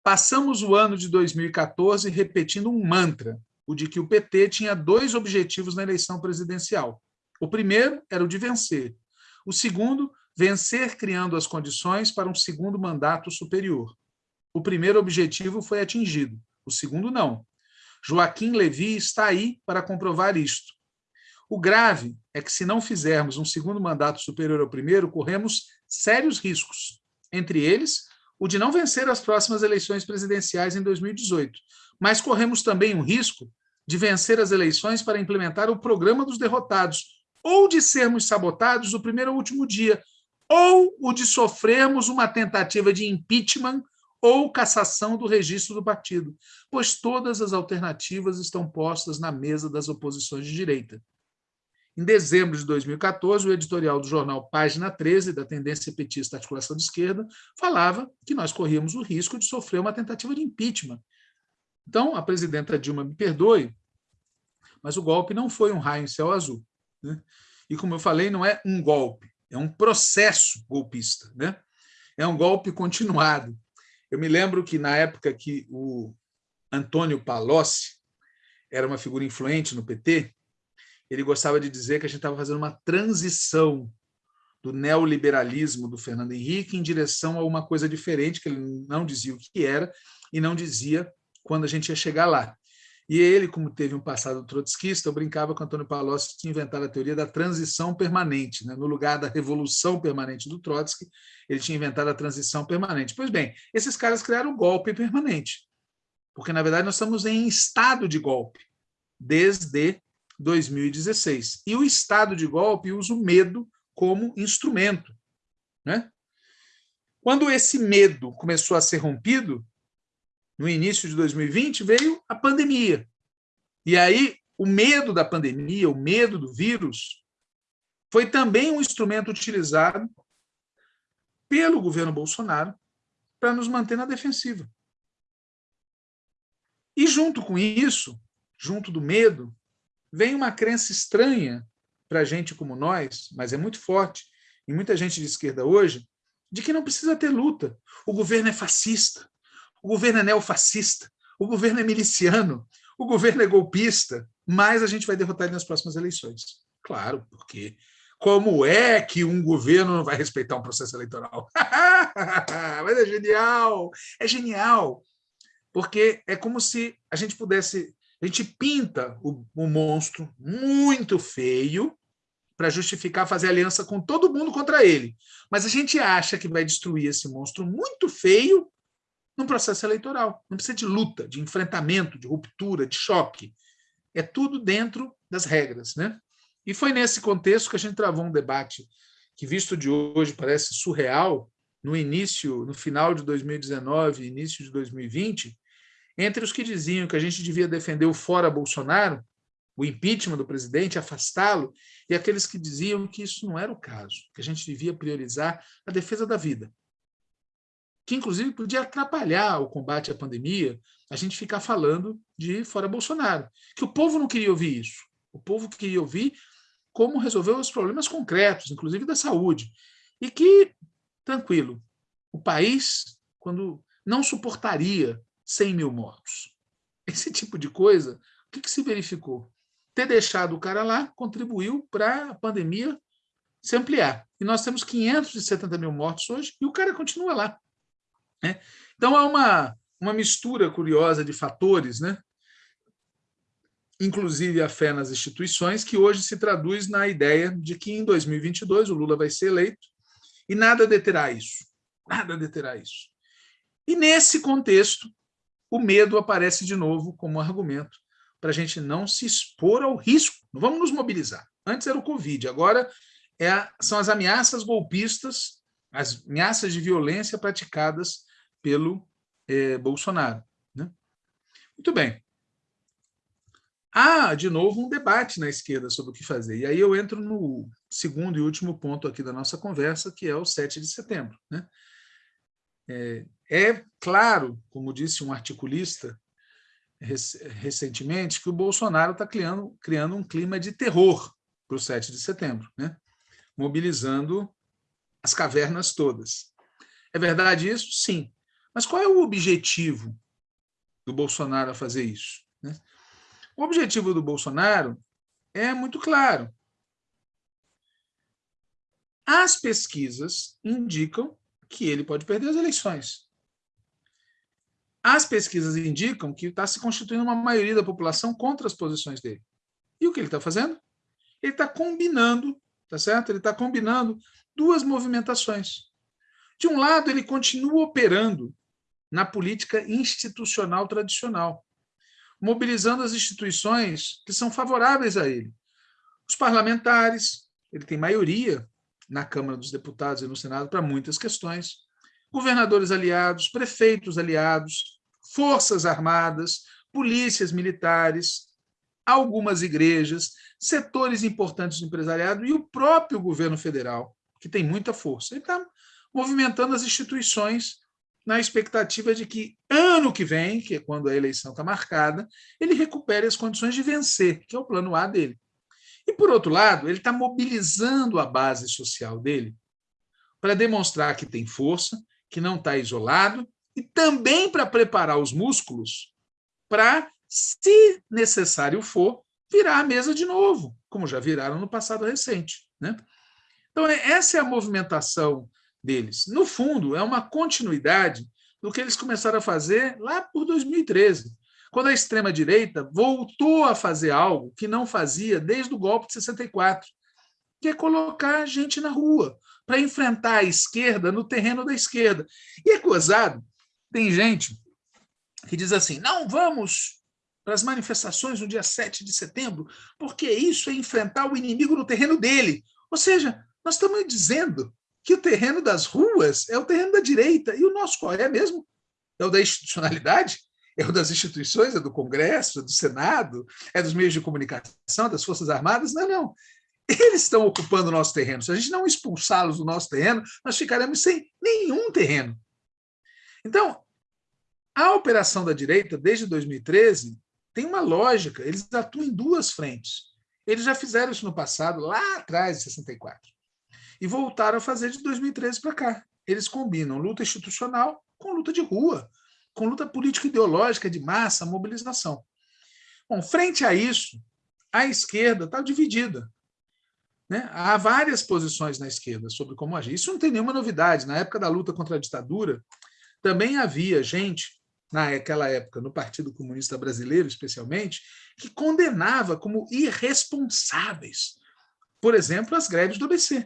Passamos o ano de 2014 repetindo um mantra, o de que o PT tinha dois objetivos na eleição presidencial. O primeiro era o de vencer. O segundo, vencer criando as condições para um segundo mandato superior. O primeiro objetivo foi atingido o segundo não. Joaquim Levi está aí para comprovar isto. O grave é que, se não fizermos um segundo mandato superior ao primeiro, corremos sérios riscos, entre eles o de não vencer as próximas eleições presidenciais em 2018, mas corremos também um risco de vencer as eleições para implementar o programa dos derrotados, ou de sermos sabotados no primeiro ou último dia, ou o de sofrermos uma tentativa de impeachment ou cassação do registro do partido, pois todas as alternativas estão postas na mesa das oposições de direita. Em dezembro de 2014, o editorial do jornal Página 13, da tendência petista Articulação de Esquerda, falava que nós corríamos o risco de sofrer uma tentativa de impeachment. Então, a presidenta Dilma me perdoe, mas o golpe não foi um raio em céu azul. Né? E, como eu falei, não é um golpe, é um processo golpista. Né? É um golpe continuado. Eu me lembro que, na época que o Antônio Palocci era uma figura influente no PT, ele gostava de dizer que a gente estava fazendo uma transição do neoliberalismo do Fernando Henrique em direção a uma coisa diferente, que ele não dizia o que era e não dizia quando a gente ia chegar lá. E ele, como teve um passado trotskista, eu brincava com Antônio Palocci tinha inventado a teoria da transição permanente. Né? No lugar da revolução permanente do Trotsky, ele tinha inventado a transição permanente. Pois bem, esses caras criaram o golpe permanente, porque, na verdade, nós estamos em estado de golpe desde 2016. E o estado de golpe usa o medo como instrumento. Né? Quando esse medo começou a ser rompido, no início de 2020, veio a pandemia. E aí, o medo da pandemia, o medo do vírus, foi também um instrumento utilizado pelo governo Bolsonaro para nos manter na defensiva. E junto com isso, junto do medo, vem uma crença estranha para gente como nós, mas é muito forte, e muita gente de esquerda hoje, de que não precisa ter luta. O governo é fascista, o governo é neofascista, o governo é miliciano, o governo é golpista, mas a gente vai derrotar ele nas próximas eleições. Claro, porque como é que um governo não vai respeitar um processo eleitoral? [LAUGHS] mas é genial, é genial, porque é como se a gente pudesse, a gente pinta o, o monstro muito feio, para justificar fazer aliança com todo mundo contra ele. Mas a gente acha que vai destruir esse monstro muito feio num processo eleitoral. Não precisa de luta, de enfrentamento, de ruptura, de choque. É tudo dentro das regras. Né? E foi nesse contexto que a gente travou um debate que, visto de hoje, parece surreal, no início, no final de 2019, início de 2020, entre os que diziam que a gente devia defender o fora Bolsonaro o impeachment do presidente, afastá-lo, e aqueles que diziam que isso não era o caso, que a gente devia priorizar a defesa da vida, que inclusive podia atrapalhar o combate à pandemia, a gente ficar falando de fora Bolsonaro, que o povo não queria ouvir isso. O povo queria ouvir como resolver os problemas concretos, inclusive da saúde, e que, tranquilo, o país, quando não suportaria 100 mil mortos. Esse tipo de coisa, o que, que se verificou? ter deixado o cara lá contribuiu para a pandemia se ampliar. E nós temos 570 mil mortos hoje e o cara continua lá. Né? Então, há uma, uma mistura curiosa de fatores, né? inclusive a fé nas instituições, que hoje se traduz na ideia de que em 2022 o Lula vai ser eleito e nada deterá isso. Nada deterá isso. E nesse contexto, o medo aparece de novo como argumento para a gente não se expor ao risco. Não vamos nos mobilizar. Antes era o Covid, agora é a, são as ameaças golpistas, as ameaças de violência praticadas pelo eh, Bolsonaro. Né? Muito bem. Há, de novo, um debate na esquerda sobre o que fazer. E aí eu entro no segundo e último ponto aqui da nossa conversa, que é o 7 de setembro. Né? É, é claro, como disse um articulista, recentemente que o Bolsonaro está criando, criando um clima de terror para o 7 de setembro, né? mobilizando as cavernas todas. É verdade isso? Sim. Mas qual é o objetivo do Bolsonaro a fazer isso? Né? O objetivo do Bolsonaro é muito claro. As pesquisas indicam que ele pode perder as eleições. As pesquisas indicam que está se constituindo uma maioria da população contra as posições dele. E o que ele está fazendo? Ele está combinando, tá certo? Ele está combinando duas movimentações. De um lado, ele continua operando na política institucional tradicional, mobilizando as instituições que são favoráveis a ele. Os parlamentares, ele tem maioria na Câmara dos Deputados e no Senado para muitas questões, governadores aliados, prefeitos aliados, forças armadas, polícias militares, algumas igrejas, setores importantes do empresariado e o próprio governo federal, que tem muita força. Ele está movimentando as instituições na expectativa de que ano que vem, que é quando a eleição está marcada, ele recupere as condições de vencer, que é o plano A dele. E, por outro lado, ele está mobilizando a base social dele para demonstrar que tem força, que não está isolado e também para preparar os músculos para, se necessário for, virar a mesa de novo, como já viraram no passado recente. Né? Então, é, essa é a movimentação deles. No fundo, é uma continuidade do que eles começaram a fazer lá por 2013, quando a extrema-direita voltou a fazer algo que não fazia desde o golpe de 64, que é colocar gente na rua para enfrentar a esquerda no terreno da esquerda. E é gozado tem gente que diz assim, não vamos para as manifestações no dia 7 de setembro, porque isso é enfrentar o inimigo no terreno dele. Ou seja, nós estamos dizendo que o terreno das ruas é o terreno da direita, e o nosso qual é mesmo? É o da institucionalidade? É o das instituições, é do Congresso, é do Senado, é dos meios de comunicação, das Forças Armadas? Não, não. Eles estão ocupando o nosso terreno. Se a gente não expulsá-los do nosso terreno, nós ficaremos sem nenhum terreno. Então, a operação da direita, desde 2013, tem uma lógica, eles atuam em duas frentes. Eles já fizeram isso no passado, lá atrás, em 64. E voltaram a fazer de 2013 para cá. eles combinam luta institucional com luta de rua, com luta político-ideológica de massa, mobilização. Bom, frente a isso, a esquerda está dividida. Né? Há várias posições na esquerda sobre como agir. Isso não tem nenhuma novidade. Na época da luta contra a ditadura, também havia gente, naquela época, no Partido Comunista Brasileiro, especialmente, que condenava como irresponsáveis, por exemplo, as greves do ABC.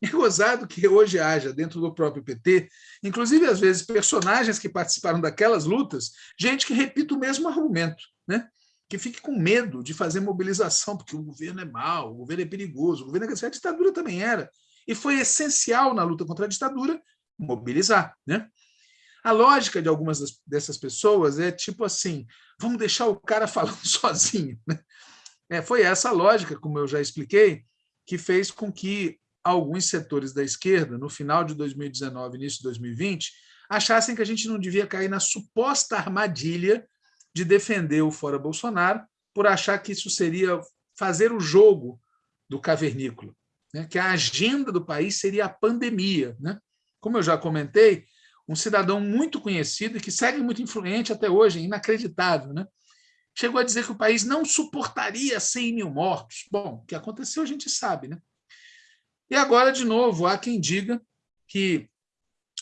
É gozado que hoje haja dentro do próprio PT, inclusive às vezes personagens que participaram daquelas lutas, gente que repita o mesmo argumento, né? que fique com medo de fazer mobilização, porque o governo é mau, o governo é perigoso, o governo é... A ditadura também era. E foi essencial na luta contra a ditadura mobilizar. Né? A lógica de algumas dessas pessoas é tipo assim, vamos deixar o cara [LAUGHS] falando sozinho. Né? É, foi essa lógica, como eu já expliquei, que fez com que alguns setores da esquerda, no final de 2019, início de 2020, achassem que a gente não devia cair na suposta armadilha de defender o fora Bolsonaro por achar que isso seria fazer o jogo do cavernícola, né? que a agenda do país seria a pandemia. Né? Como eu já comentei, um cidadão muito conhecido e que segue muito influente até hoje, inacreditável, né? chegou a dizer que o país não suportaria 100 mil mortos. Bom, o que aconteceu a gente sabe. Né? E agora, de novo, há quem diga que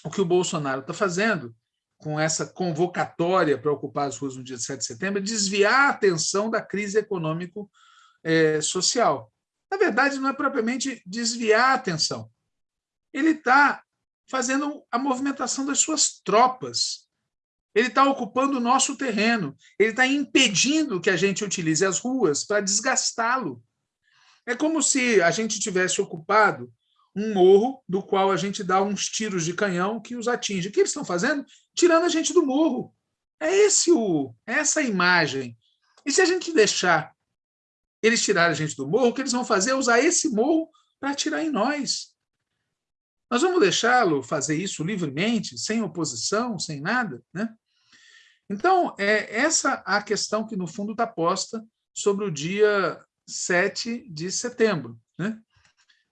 o que o Bolsonaro está fazendo com essa convocatória para ocupar as ruas no dia 7 de setembro é desviar a atenção da crise econômico-social. Na verdade, não é propriamente desviar a atenção. Ele está fazendo a movimentação das suas tropas. Ele está ocupando o nosso terreno. Ele está impedindo que a gente utilize as ruas para desgastá-lo. É como se a gente tivesse ocupado um morro do qual a gente dá uns tiros de canhão que os atinge. O que eles estão fazendo? Tirando a gente do morro. É esse o, é essa imagem. E se a gente deixar eles tirarem a gente do morro, o que eles vão fazer é usar esse morro para atirar em nós. Nós vamos deixá-lo fazer isso livremente, sem oposição, sem nada? Né? Então, é essa a questão que, no fundo, está posta sobre o dia 7 de setembro. Né?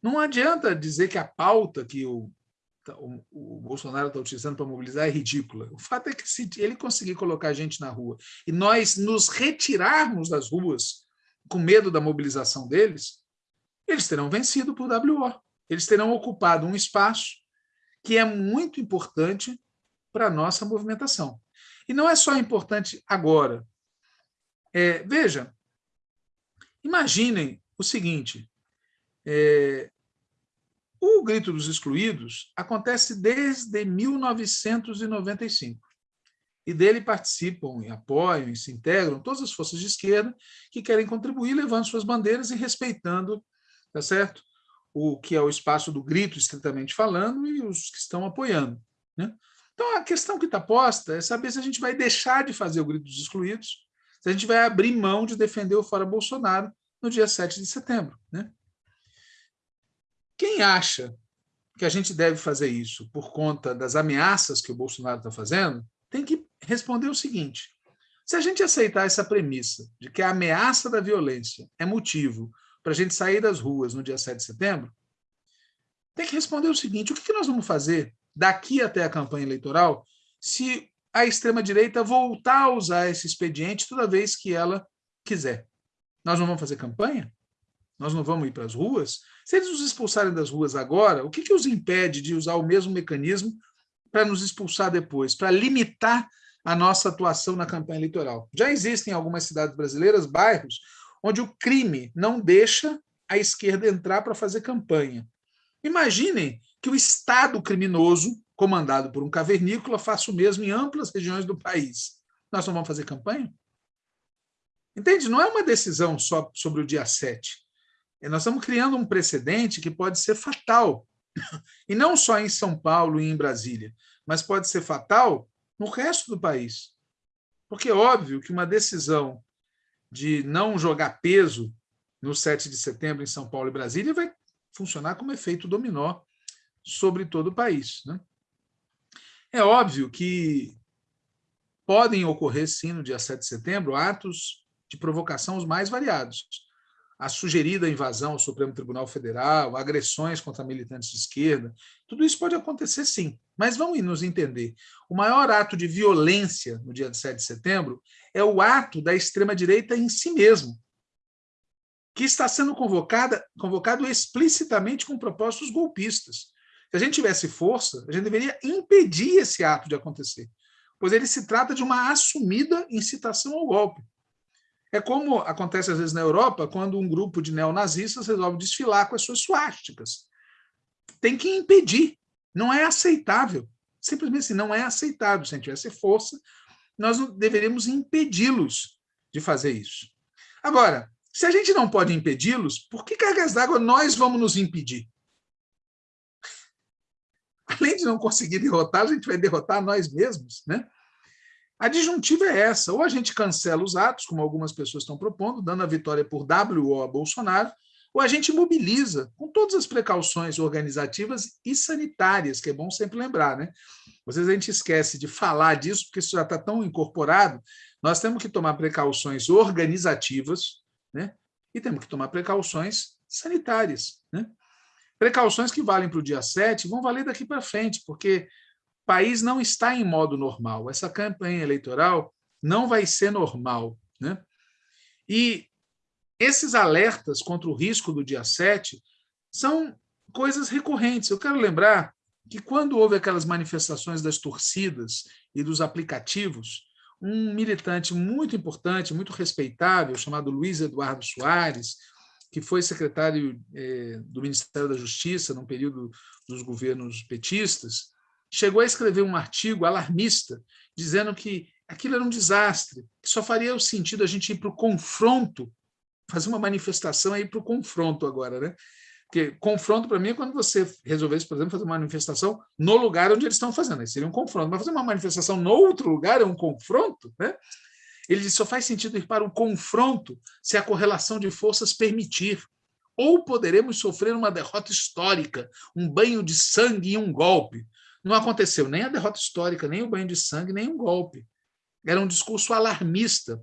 Não adianta dizer que a pauta que o, o, o Bolsonaro está utilizando para mobilizar é ridícula. O fato é que se ele conseguir colocar a gente na rua e nós nos retirarmos das ruas com medo da mobilização deles, eles terão vencido por WO. Eles terão ocupado um espaço que é muito importante para a nossa movimentação. E não é só importante agora. É, veja, Imaginem o seguinte, é, o Grito dos Excluídos acontece desde 1995. E dele participam e apoiam e se integram todas as forças de esquerda que querem contribuir levando suas bandeiras e respeitando tá certo? O que é o espaço do grito, estritamente falando, e os que estão apoiando. Né? Então, a questão que está posta é saber se a gente vai deixar de fazer o grito dos excluídos se a gente vai abrir mão de defender o fora Bolsonaro no dia 7 de setembro. Né? Quem acha que a gente deve fazer isso por conta das ameaças que o Bolsonaro está fazendo, tem que responder o seguinte, se a gente aceitar essa premissa de que a ameaça da violência é motivo para a gente sair das ruas no dia 7 de setembro, tem que responder o seguinte, o que nós vamos fazer daqui até a campanha eleitoral se a extrema-direita voltar a usar esse expediente toda vez que ela quiser. Nós não vamos fazer campanha? Nós não vamos ir para as ruas? Se eles nos expulsarem das ruas agora, o que, que os impede de usar o mesmo mecanismo para nos expulsar depois, para limitar a nossa atuação na campanha eleitoral? Já existem em algumas cidades brasileiras bairros onde o crime não deixa a esquerda entrar para fazer campanha. Imaginem que o Estado criminoso comandado por um cavernícola, faça o mesmo em amplas regiões do país. Nós não vamos fazer campanha? Entende? Não é uma decisão só sobre o dia 7. É, nós estamos criando um precedente que pode ser fatal. E não só em São Paulo e em Brasília, mas pode ser fatal no resto do país. Porque é óbvio que uma decisão de não jogar peso no 7 de setembro em São Paulo e Brasília vai funcionar como efeito dominó sobre todo o país. Né? É óbvio que podem ocorrer, sim, no dia 7 de setembro, atos de provocação os mais variados. a sugerida invasão ao Supremo Tribunal Federal, agressões contra militantes de esquerda, tudo isso pode acontecer sim. Mas vamos nos entender. O maior ato de violência no dia 7 de setembro é o ato da extrema-direita em si mesmo, que está sendo convocada, convocado explicitamente com propósitos golpistas. Se a gente tivesse força, a gente deveria impedir esse ato de acontecer, pois ele se trata de uma assumida incitação ao golpe. É como acontece às vezes na Europa, quando um grupo de neonazistas resolve desfilar com as suas suásticas. Tem que impedir, não é aceitável. Simplesmente assim, não é aceitável. Se a gente tivesse força, nós deveríamos impedi-los de fazer isso. Agora, se a gente não pode impedi-los, por que cargas d'água nós vamos nos impedir? [LAUGHS] Além de não conseguir derrotar, a gente vai derrotar nós mesmos, né? A disjuntiva é essa, ou a gente cancela os atos, como algumas pessoas estão propondo, dando a vitória por WO a Bolsonaro, ou a gente mobiliza com todas as precauções organizativas e sanitárias, que é bom sempre lembrar, né? Às vezes a gente esquece de falar disso, porque isso já está tão incorporado, nós temos que tomar precauções organizativas, né? E temos que tomar precauções sanitárias, né? Precauções que valem para o dia 7 vão valer daqui para frente, porque o país não está em modo normal. Essa campanha eleitoral não vai ser normal. Né? E esses alertas contra o risco do dia 7 são coisas recorrentes. Eu quero lembrar que quando houve aquelas manifestações das torcidas e dos aplicativos, um militante muito importante, muito respeitável, chamado Luiz Eduardo Soares, que foi secretário eh, do Ministério da Justiça num período dos governos petistas, chegou a escrever um artigo alarmista, dizendo que aquilo era um desastre, que só faria sentido a gente ir para o confronto, fazer uma manifestação aí para o confronto agora, né? Porque confronto, para mim, é quando você resolvesse, por exemplo, fazer uma manifestação no lugar onde eles estão fazendo. Aí seria um confronto. Mas fazer uma manifestação no outro lugar é um confronto, né? Ele diz, só faz sentido ir para o confronto se a correlação de forças permitir. Ou poderemos sofrer uma derrota histórica, um banho de sangue e um golpe. Não aconteceu nem a derrota histórica, nem o banho de sangue, nem um golpe. Era um discurso alarmista,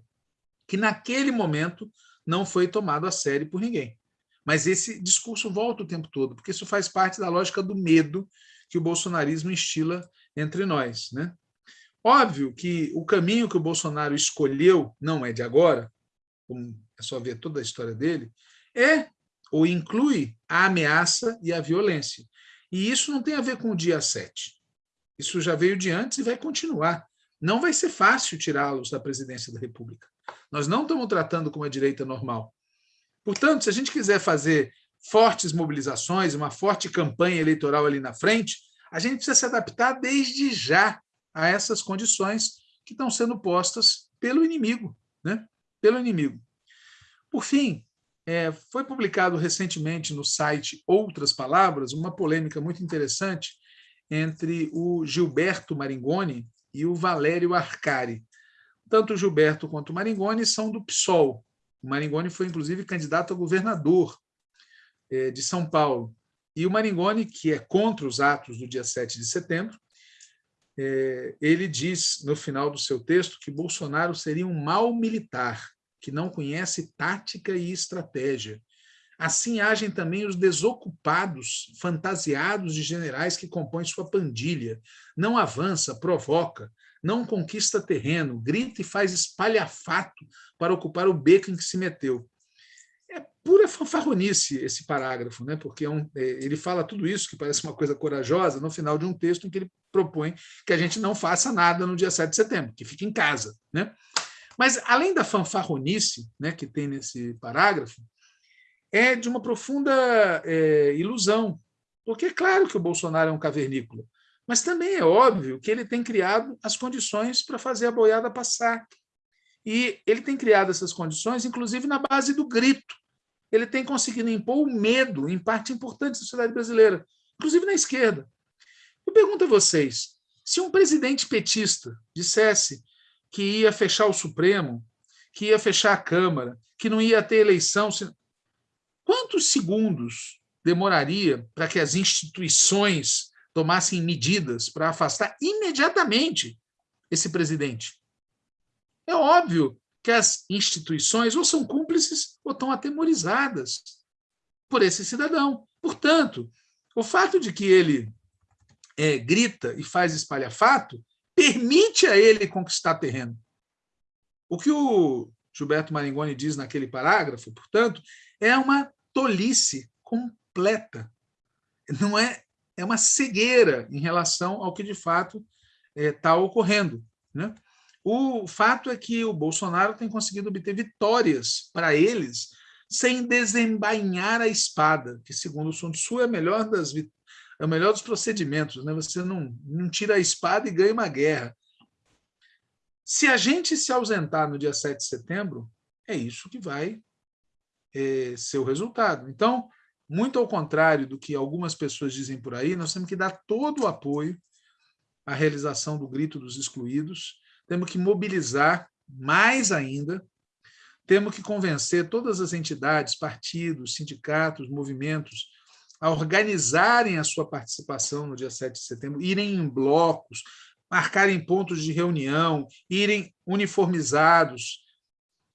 que naquele momento não foi tomado a sério por ninguém. Mas esse discurso volta o tempo todo, porque isso faz parte da lógica do medo que o bolsonarismo instila entre nós. Né? Óbvio que o caminho que o Bolsonaro escolheu, não é de agora, é só ver toda a história dele, é ou inclui a ameaça e a violência. E isso não tem a ver com o dia 7. Isso já veio de antes e vai continuar. Não vai ser fácil tirá-los da presidência da República. Nós não estamos tratando com a direita normal. Portanto, se a gente quiser fazer fortes mobilizações, uma forte campanha eleitoral ali na frente, a gente precisa se adaptar desde já a essas condições que estão sendo postas pelo inimigo. Né? Pelo inimigo. Por fim, é, foi publicado recentemente no site Outras Palavras uma polêmica muito interessante entre o Gilberto Maringoni e o Valério Arcari. Tanto o Gilberto quanto o Maringoni são do PSOL. O Maringoni foi, inclusive, candidato a governador é, de São Paulo. E o Maringoni, que é contra os atos do dia 7 de setembro, é, ele diz, no final do seu texto, que Bolsonaro seria um mau militar que não conhece tática e estratégia. Assim agem também os desocupados, fantasiados de generais que compõem sua pandilha. Não avança, provoca, não conquista terreno, grita e faz espalhafato para ocupar o beco em que se meteu. É pura fanfarronice esse parágrafo, né? porque é um, é, ele fala tudo isso, que parece uma coisa corajosa, no final de um texto em que ele propõe que a gente não faça nada no dia 7 de setembro, que fique em casa. Né? Mas, além da fanfarronice né, que tem nesse parágrafo, é de uma profunda é, ilusão, porque é claro que o Bolsonaro é um cavernícola, mas também é óbvio que ele tem criado as condições para fazer a boiada passar. E ele tem criado essas condições, inclusive na base do grito. Ele tem conseguido impor o medo em parte importante da sociedade brasileira, inclusive na esquerda. Eu pergunto a vocês, se um presidente petista dissesse que ia fechar o Supremo, que ia fechar a Câmara, que não ia ter eleição. Quantos segundos demoraria para que as instituições tomassem medidas para afastar imediatamente esse presidente? É óbvio que as instituições ou são cúmplices ou estão atemorizadas por esse cidadão. Portanto, o fato de que ele é, grita e faz espalhafato permite a ele conquistar terreno. O que o Gilberto Maringoni diz naquele parágrafo, portanto, é uma tolice completa. Não é, é uma cegueira em relação ao que de fato está é, ocorrendo. Né? O fato é que o Bolsonaro tem conseguido obter vitórias para eles sem desembainhar a espada, que, segundo o Sun Tzu, é melhor das, é o melhor dos procedimentos. Né? Você não, não tira a espada e ganha uma guerra. Se a gente se ausentar no dia 7 de setembro, é isso que vai é, ser o resultado. Então, muito ao contrário do que algumas pessoas dizem por aí, nós temos que dar todo o apoio à realização do grito dos excluídos, temos que mobilizar mais ainda, temos que convencer todas as entidades, partidos, sindicatos, movimentos, a organizarem a sua participação no dia 7 de setembro, irem em blocos, marcarem pontos de reunião, irem uniformizados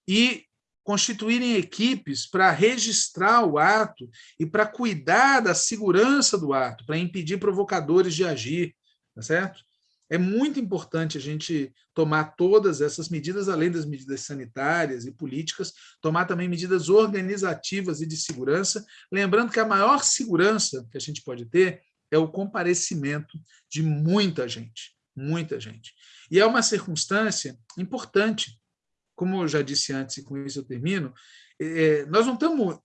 e constituírem equipes para registrar o ato e para cuidar da segurança do ato, para impedir provocadores de agir, tá certo? É muito importante a gente tomar todas essas medidas, além das medidas sanitárias e políticas, tomar também medidas organizativas e de segurança, lembrando que a maior segurança que a gente pode ter é o comparecimento de muita gente, muita gente. E é uma circunstância importante, como eu já disse antes, e com isso eu termino, é, nós não estamos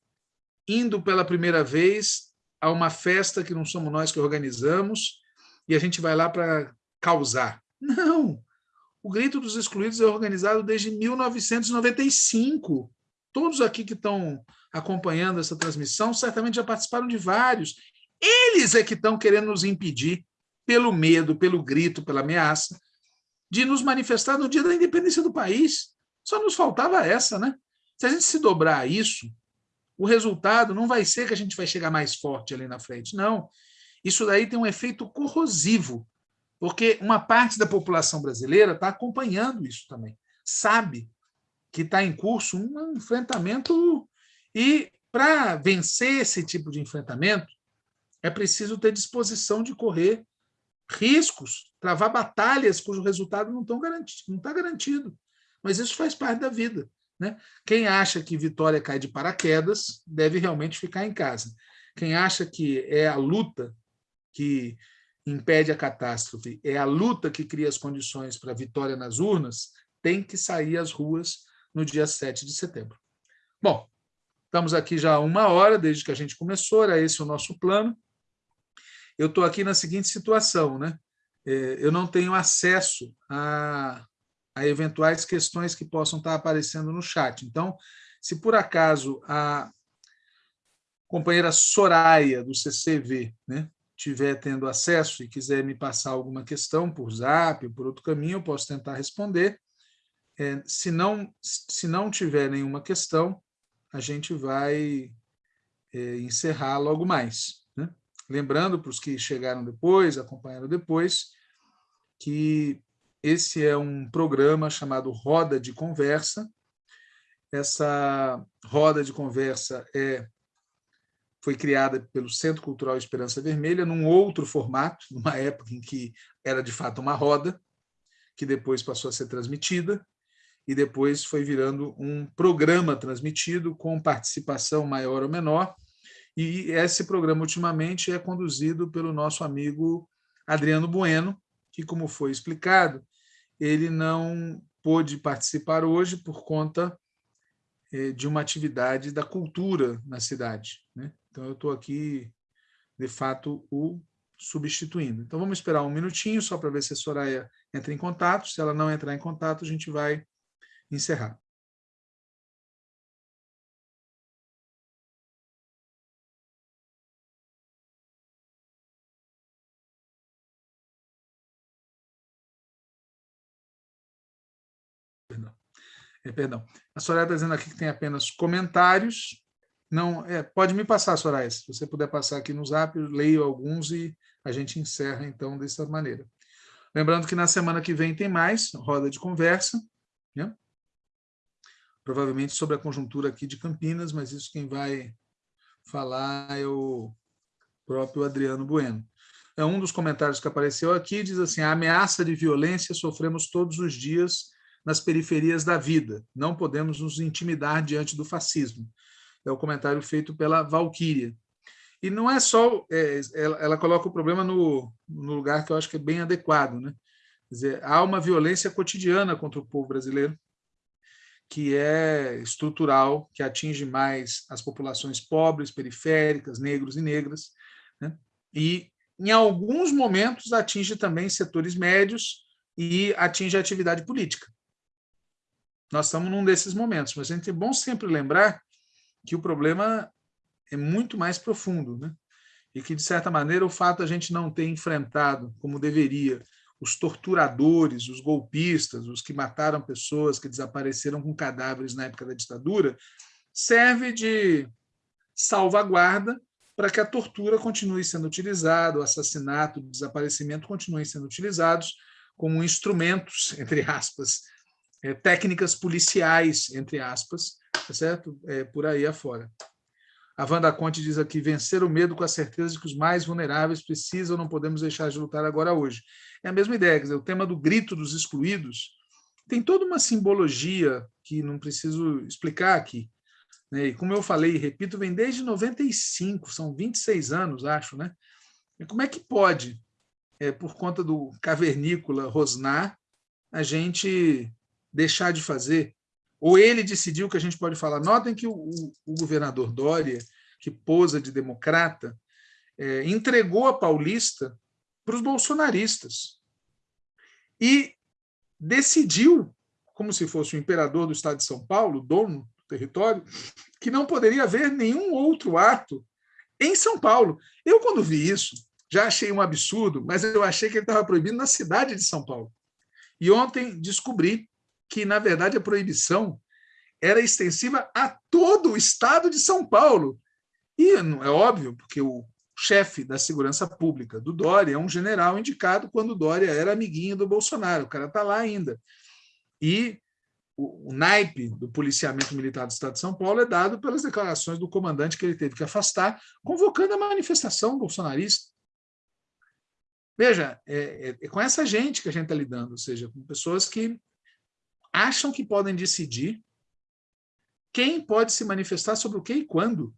indo pela primeira vez a uma festa que não somos nós que organizamos, e a gente vai lá para causar. Não! O Grito dos Excluídos é organizado desde 1995. Todos aqui que estão acompanhando essa transmissão certamente já participaram de vários. Eles é que estão querendo nos impedir, pelo medo, pelo grito, pela ameaça, de nos manifestar no dia da independência do país. Só nos faltava essa, né? Se a gente se dobrar a isso, o resultado não vai ser que a gente vai chegar mais forte ali na frente, não. Isso daí tem um efeito corrosivo porque uma parte da população brasileira está acompanhando isso também, sabe que está em curso um enfrentamento e para vencer esse tipo de enfrentamento é preciso ter disposição de correr riscos, travar batalhas cujo resultado não está garantido, não está garantido. Mas isso faz parte da vida. Né? Quem acha que vitória cai de paraquedas deve realmente ficar em casa. Quem acha que é a luta que impede a catástrofe, é a luta que cria as condições para a vitória nas urnas, tem que sair às ruas no dia 7 de setembro. Bom, estamos aqui já há uma hora, desde que a gente começou, era esse o nosso plano. Eu estou aqui na seguinte situação, né? É, eu não tenho acesso a, a eventuais questões que possam estar aparecendo no chat. Então, se por acaso a companheira Soraya, do CCV, né, tiver tendo acesso e quiser me passar alguma questão por zap por outro caminho, eu posso tentar responder. É, se, não, se não tiver nenhuma questão, a gente vai é, encerrar logo mais. Né? Lembrando para os que chegaram depois, acompanharam depois, que esse é um programa chamado Roda de Conversa. Essa roda de conversa é foi criada pelo Centro Cultural Esperança Vermelha, num outro formato, numa época em que era de fato uma roda, que depois passou a ser transmitida, e depois foi virando um programa transmitido com participação maior ou menor, e esse programa, ultimamente, é conduzido pelo nosso amigo Adriano Bueno, que, como foi explicado, ele não pôde participar hoje por conta eh, de uma atividade da cultura na cidade. Né? Então, eu estou aqui, de fato, o substituindo. Então, vamos esperar um minutinho só para ver se a Soraya entra em contato. Se ela não entrar em contato, a gente vai encerrar. É, perdão. A Soraya está dizendo aqui que tem apenas comentários. Não, é, pode me passar, Soraya, se você puder passar aqui no Zap, eu leio alguns e a gente encerra, então, dessa maneira. Lembrando que na semana que vem tem mais roda de conversa. Né? provavelmente sobre a conjuntura aqui de Campinas, mas isso quem vai falar é o próprio Adriano Bueno. É um dos comentários que apareceu aqui, diz assim, a ameaça de violência sofremos todos os dias nas periferias da vida, não podemos nos intimidar diante do fascismo. É o comentário feito pela Valquíria. E não é só, é, ela, ela, coloca o problema no, no, lugar que eu acho que é bem adequado. Né? Quer dizer, há uma violência cotidiana contra o povo brasileiro, que é estrutural, que atinge mais as populações pobres, periféricas, negros e negras, né? e em alguns momentos atinge também setores médios e atinge a atividade política. Nós estamos num desses momentos, mas é bom sempre lembrar que o problema é muito mais profundo, né? e que, de certa maneira, o fato de a gente não ter enfrentado, como deveria, os torturadores, os golpistas, os que mataram pessoas, que desapareceram com cadáveres na época da ditadura, serve de salvaguarda para que a tortura continue sendo utilizada, o assassinato, o desaparecimento continuem sendo utilizados como instrumentos, [LAUGHS] entre aspas, é, técnicas policiais, entre aspas, tá certo? É, por aí afora. A Wanda Conte diz aqui, vencer o medo com a certeza de que os mais vulneráveis precisam, não podemos deixar de lutar agora hoje. É a mesma ideia, dizer, o tema do grito dos excluídos tem toda uma simbologia que não preciso explicar aqui. Né? E como eu falei e repito, vem desde 95, são 26 anos, acho. Né? E como é que pode, é, por conta do cavernícola rosnar, a gente deixar de fazer ou ele decidiu que a gente pode falar. Notem que o, o, o governador Dória, que posa de democrata, é, entregou a Paulista para os bolsonaristas e decidiu, como se fosse o imperador do estado de São Paulo, dono do território, que não poderia haver nenhum outro ato em São Paulo. Eu, quando vi isso, já achei um absurdo, mas eu achei que ele estava proibido na cidade de São Paulo. E ontem descobri que, na verdade, a proibição era extensiva a todo o estado de São Paulo. E é óbvio, porque o chefe da segurança pública do Dória é um general indicado quando o Dória era amiguinho do Bolsonaro, o cara está lá ainda. E o, o, naipe do policiamento militar do Estado de São Paulo é dado pelas declarações do comandante que ele teve que afastar, convocando a manifestação bolsonarista. Veja, é, é, é com essa gente que a gente está lidando, ou seja, com pessoas que acham que podem decidir quem pode se manifestar sobre o que e quando.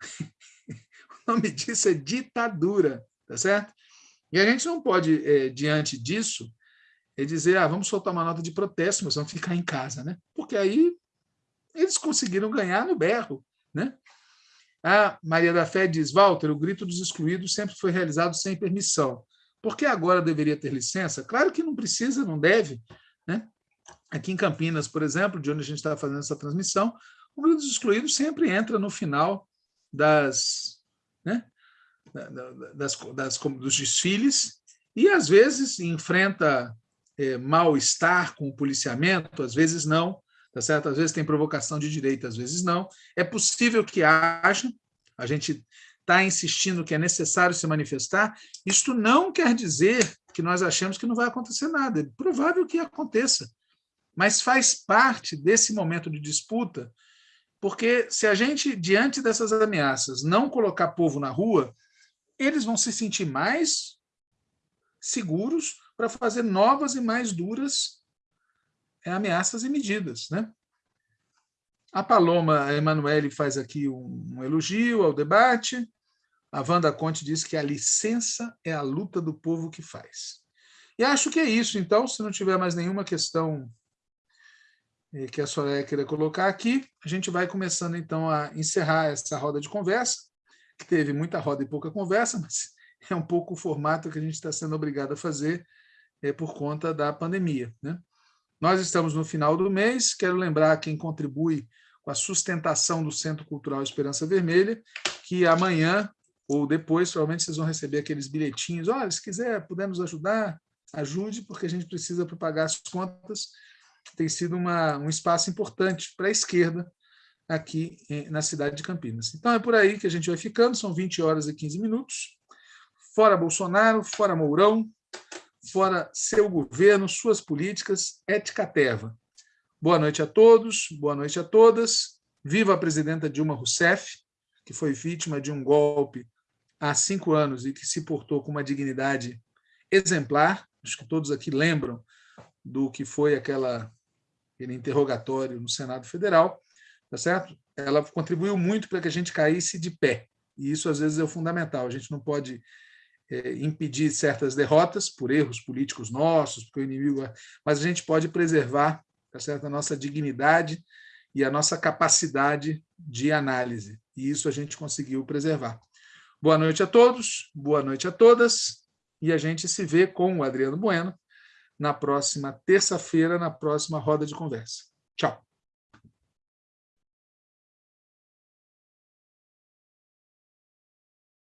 [LAUGHS] o nome disso é ditadura, tá certo? E a gente não pode, é, diante disso, é dizer, ah, vamos soltar uma nota de protesto, mas vamos ficar em casa, né? Porque aí eles conseguiram ganhar no berro, né? A Maria da Fé diz, Walter, o grito dos excluídos sempre foi realizado sem permissão. Por que agora deveria ter licença? Claro que não precisa, não deve, né? Aqui em Campinas, por exemplo, de onde a gente está fazendo essa transmissão, o Grito dos Excluídos sempre entra no final das, né, das, das, dos desfiles e, às vezes, enfrenta é, mal-estar com o policiamento, às vezes não, tá certo? Às vezes tem provocação de direita, às vezes não. É possível que haja, a gente está insistindo que é necessário se manifestar, isto não quer dizer que nós achamos que não vai acontecer nada. É provável que aconteça, mas faz parte desse momento de disputa, porque se a gente, diante dessas ameaças, não colocar povo na rua, eles vão se sentir mais seguros para fazer novas e mais duras é, ameaças e medidas. Né? A Paloma Emanuele faz aqui um elogio ao debate, a Wanda Conte diz que a licença é a luta do povo que faz. E acho que é isso. Então, se não tiver mais nenhuma questão eh, que a Soraya queira colocar aqui, a gente vai começando, então, a encerrar essa roda de conversa, que teve muita roda e pouca conversa, [LAUGHS] mas é um pouco o formato que a gente está sendo obrigado a fazer é, por conta da pandemia. Né? Nós estamos no final do mês, quero lembrar quem contribui com a sustentação do Centro Cultural Esperança Vermelha, que amanhã ou depois, provavelmente, vocês vão receber aqueles bilhetinhos. Olha, se quiser, pudermos ajudar, ajude, porque a gente precisa para pagar as contas. Tem sido uma, um espaço importante para a esquerda aqui na cidade de Campinas. Então, é por aí que a gente vai ficando. São 20 horas e 15 minutos. Fora Bolsonaro, fora Mourão, fora seu governo, suas políticas, ética teva. Boa noite a todos, boa noite a todas. Viva a presidenta Dilma Rousseff, que foi vítima de um golpe há cinco anos e que se portou com uma dignidade exemplar. Acho que todos aqui lembram do que foi aquela, aquele interrogatório no Senado Federal, tá certo? Ela contribuiu muito para que a gente caísse de pé, e isso às vezes é o fundamental. A gente não pode é, impedir certas derrotas por erros políticos nossos, porque o inimigo, é, mas a gente pode preservar tá certo? a nossa dignidade e a nossa capacidade de análise, e isso a gente conseguiu preservar. Boa noite a todos, boa noite a todas, e a gente se vê com o Adriano Bueno na próxima terça-feira, na próxima roda de conversa. Tchau.